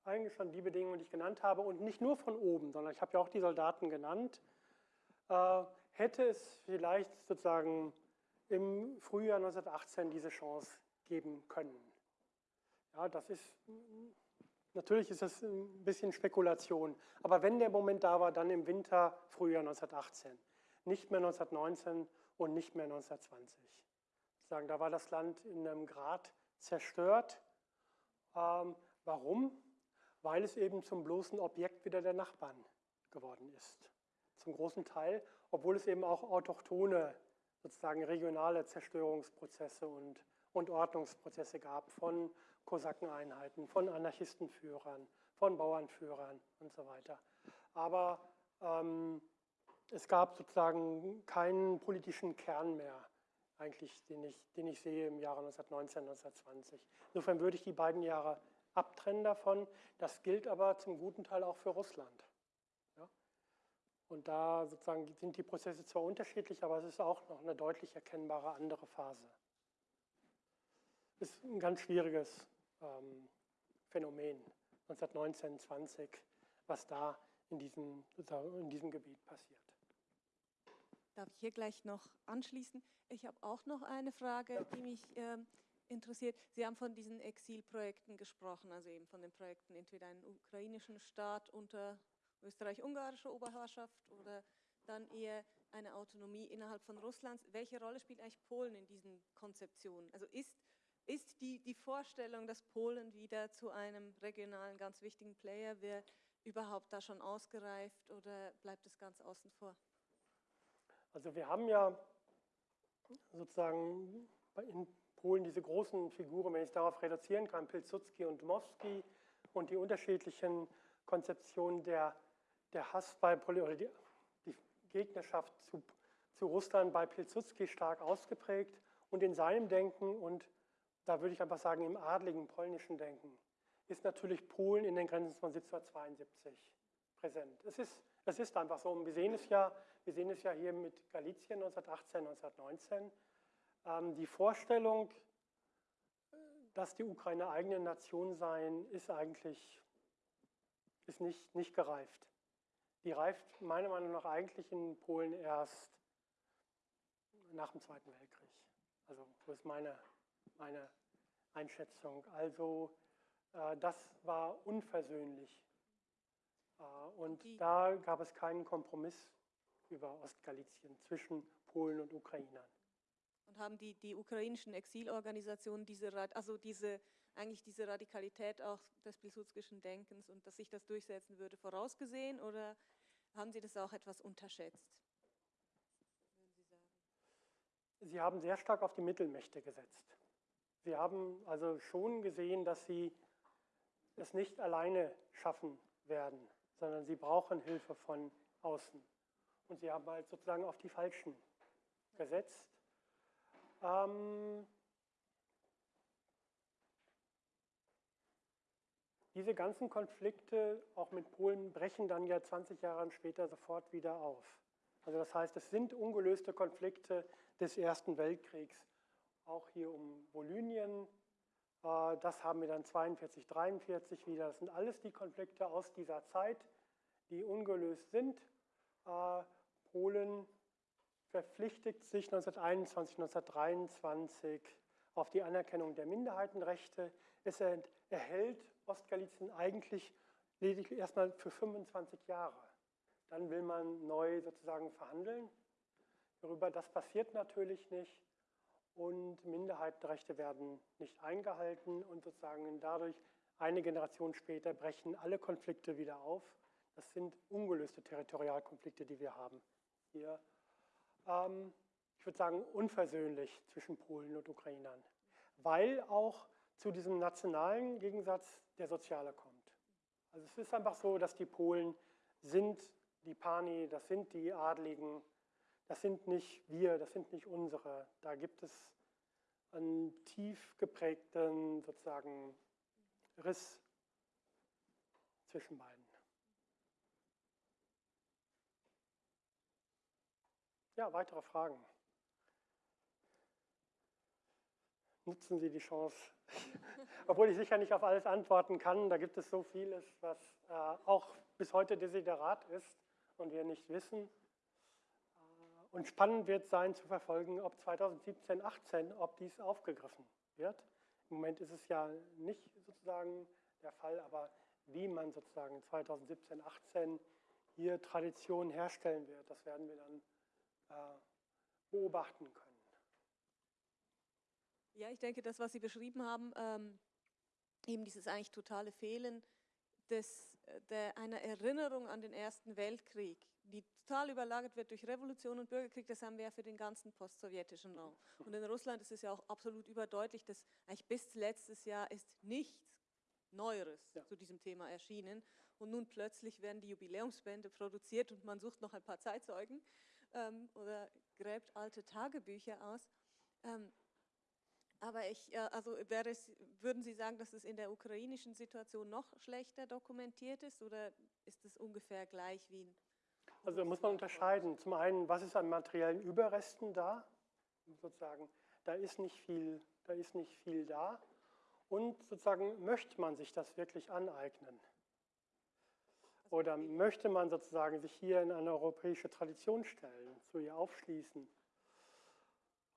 eigentlich schon die Bedingungen, die ich genannt habe und nicht nur von oben, sondern ich habe ja auch die Soldaten genannt, äh, hätte es vielleicht sozusagen im Frühjahr 1918 diese Chance geben können. Ja, das ist, natürlich ist das ein bisschen Spekulation, aber wenn der Moment da war, dann im Winter, Frühjahr 1918, nicht mehr 1919 und nicht mehr 1920. Sagen, da war das Land in einem Grad zerstört. Ähm, warum? Weil es eben zum bloßen Objekt wieder der Nachbarn geworden ist. Zum großen Teil, obwohl es eben auch autochtone, sozusagen regionale Zerstörungsprozesse und, und Ordnungsprozesse gab von Kosakeneinheiten, von Anarchistenführern, von Bauernführern und so weiter. Aber ähm, es gab sozusagen keinen politischen Kern mehr, eigentlich, den ich, den ich sehe im Jahre 1919, 1920. Insofern würde ich die beiden Jahre abtrennen davon. Das gilt aber zum guten Teil auch für Russland. Ja? Und da sozusagen sind die Prozesse zwar unterschiedlich, aber es ist auch noch eine deutlich erkennbare andere Phase. Ist ein ganz schwieriges ähm, Phänomen, 1919, 20, was da in diesem, in diesem Gebiet passiert. Darf ich hier gleich noch anschließen? Ich habe auch noch eine Frage, die mich äh, interessiert. Sie haben von diesen Exilprojekten gesprochen, also eben von den Projekten entweder einen ukrainischen Staat unter österreich-ungarischer Oberherrschaft oder dann eher eine Autonomie innerhalb von Russlands. Welche Rolle spielt eigentlich Polen in diesen Konzeptionen? Also ist, ist die, die Vorstellung, dass Polen wieder zu einem regionalen, ganz wichtigen Player wird, überhaupt da schon ausgereift oder bleibt es ganz außen vor? Also wir haben ja sozusagen in Polen diese großen Figuren, wenn ich es darauf reduzieren kann, Pilsudski und Dmowski und die unterschiedlichen Konzeptionen der, der Hass bei oder die, die Gegnerschaft zu, zu Russland bei Pilsudski stark ausgeprägt und in seinem Denken und da würde ich einfach sagen im adligen polnischen Denken ist natürlich Polen in den Grenzen von 1772 präsent. Es ist, es ist einfach so. Und wir sehen es ja wir sehen es ja hier mit Galizien 1918, 1919. Ähm, die Vorstellung, dass die Ukraine eigene Nation sein, ist eigentlich ist nicht, nicht gereift. Die reift meiner Meinung nach eigentlich in Polen erst nach dem Zweiten Weltkrieg. Also das ist meine, meine Einschätzung. Also äh, das war unversöhnlich. Äh, und da gab es keinen Kompromiss über Ostgalizien zwischen Polen und Ukrainern. Und haben die, die ukrainischen Exilorganisationen diese, also diese, eigentlich diese Radikalität auch des pilsudskischen Denkens und dass sich das durchsetzen würde, vorausgesehen oder haben Sie das auch etwas unterschätzt? Sie, Sie haben sehr stark auf die Mittelmächte gesetzt. Sie haben also schon gesehen, dass Sie es nicht alleine schaffen werden, sondern Sie brauchen Hilfe von außen. Und sie haben halt sozusagen auf die Falschen gesetzt. Ähm, diese ganzen Konflikte, auch mit Polen, brechen dann ja 20 Jahre später sofort wieder auf. Also das heißt, es sind ungelöste Konflikte des Ersten Weltkriegs, auch hier um Volynien. Äh, das haben wir dann 42, 43 wieder. Das sind alles die Konflikte aus dieser Zeit, die ungelöst sind. Äh, Polen verpflichtet sich 1921, 1923 auf die Anerkennung der Minderheitenrechte. Es erhält Ostgalizien eigentlich lediglich erstmal für 25 Jahre. Dann will man neu sozusagen verhandeln darüber. Das passiert natürlich nicht und Minderheitenrechte werden nicht eingehalten und sozusagen dadurch eine Generation später brechen alle Konflikte wieder auf. Das sind ungelöste Territorialkonflikte, die wir haben hier, ähm, ich würde sagen, unversöhnlich zwischen Polen und Ukrainern, weil auch zu diesem nationalen Gegensatz der Soziale kommt. Also es ist einfach so, dass die Polen sind die Pani, das sind die Adligen, das sind nicht wir, das sind nicht unsere. Da gibt es einen tief geprägten sozusagen Riss zwischen beiden. Ja, weitere Fragen? Nutzen Sie die Chance. Obwohl ich sicher nicht auf alles antworten kann, da gibt es so vieles, was äh, auch bis heute Desiderat ist und wir nicht wissen. Und spannend wird sein zu verfolgen, ob 2017, 18, ob dies aufgegriffen wird Im Moment ist es ja nicht sozusagen der Fall, aber wie man sozusagen 2017, 18 hier Tradition herstellen wird, das werden wir dann äh, beobachten können. Ja, ich denke, das, was Sie beschrieben haben, ähm, eben dieses eigentlich totale Fehlen des, äh, der, einer Erinnerung an den Ersten Weltkrieg, die total überlagert wird durch Revolution und Bürgerkrieg, das haben wir ja für den ganzen postsowjetischen Raum. Und in Russland ist es ja auch absolut überdeutlich, dass eigentlich bis letztes Jahr ist nichts Neueres ja. zu diesem Thema erschienen. Und nun plötzlich werden die Jubiläumsbände produziert und man sucht noch ein paar Zeitzeugen ähm, oder gräbt alte Tagebücher aus. Ähm, aber ich, also wäre es, würden Sie sagen, dass es in der ukrainischen Situation noch schlechter dokumentiert ist oder ist es ungefähr gleich wie in Also muss man unterscheiden. Zum einen, was ist an materiellen Überresten da? Sozusagen, da ist nicht viel, da ist nicht viel da. Und sozusagen, möchte man sich das wirklich aneignen? Oder möchte man sozusagen sich hier in eine europäische Tradition stellen, zu ihr aufschließen?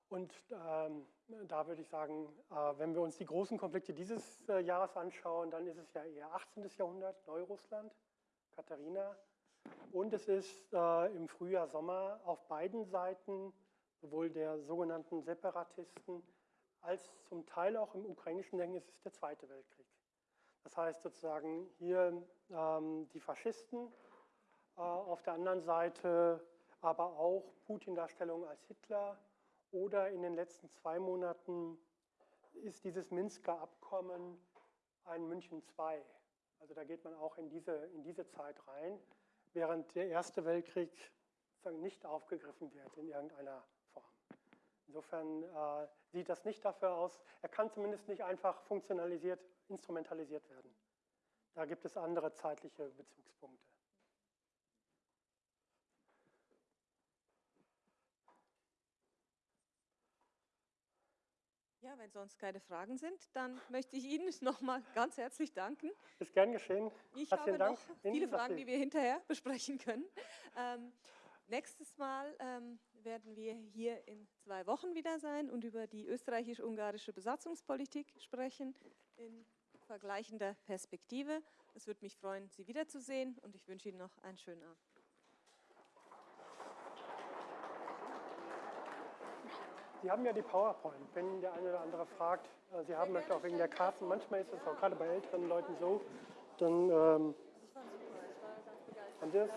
Und ähm, da würde ich sagen, äh, wenn wir uns die großen Konflikte dieses äh, Jahres anschauen, dann ist es ja eher 18. Jahrhundert, Neurussland, Katharina. Und es ist äh, im Frühjahr, Sommer auf beiden Seiten, sowohl der sogenannten Separatisten als zum Teil auch im ukrainischen Denken, ist es der Zweite Weltkrieg. Das heißt sozusagen hier ähm, die Faschisten, äh, auf der anderen Seite aber auch Putin-Darstellung als Hitler, oder in den letzten zwei Monaten ist dieses Minsker Abkommen ein München II. Also da geht man auch in diese, in diese Zeit rein, während der Erste Weltkrieg nicht aufgegriffen wird in irgendeiner Form. Insofern äh, sieht das nicht dafür aus, er kann zumindest nicht einfach funktionalisiert, instrumentalisiert werden. Da gibt es andere zeitliche Bezugspunkte. Ja, wenn sonst keine Fragen sind, dann möchte ich Ihnen nochmal ganz herzlich danken. Ist gern geschehen. Ich Herzlichen habe Dank noch viele Fragen, die wir hinterher besprechen können. Ähm, nächstes Mal ähm, werden wir hier in zwei Wochen wieder sein und über die österreichisch-ungarische Besatzungspolitik sprechen in vergleichender Perspektive. Es würde mich freuen, Sie wiederzusehen und ich wünsche Ihnen noch einen schönen Abend. Sie haben ja die PowerPoint, wenn der eine oder andere fragt, äh, Sie haben möchte auch wegen der Karten, manchmal ist es auch gerade bei älteren Leuten so, dann ähm, und das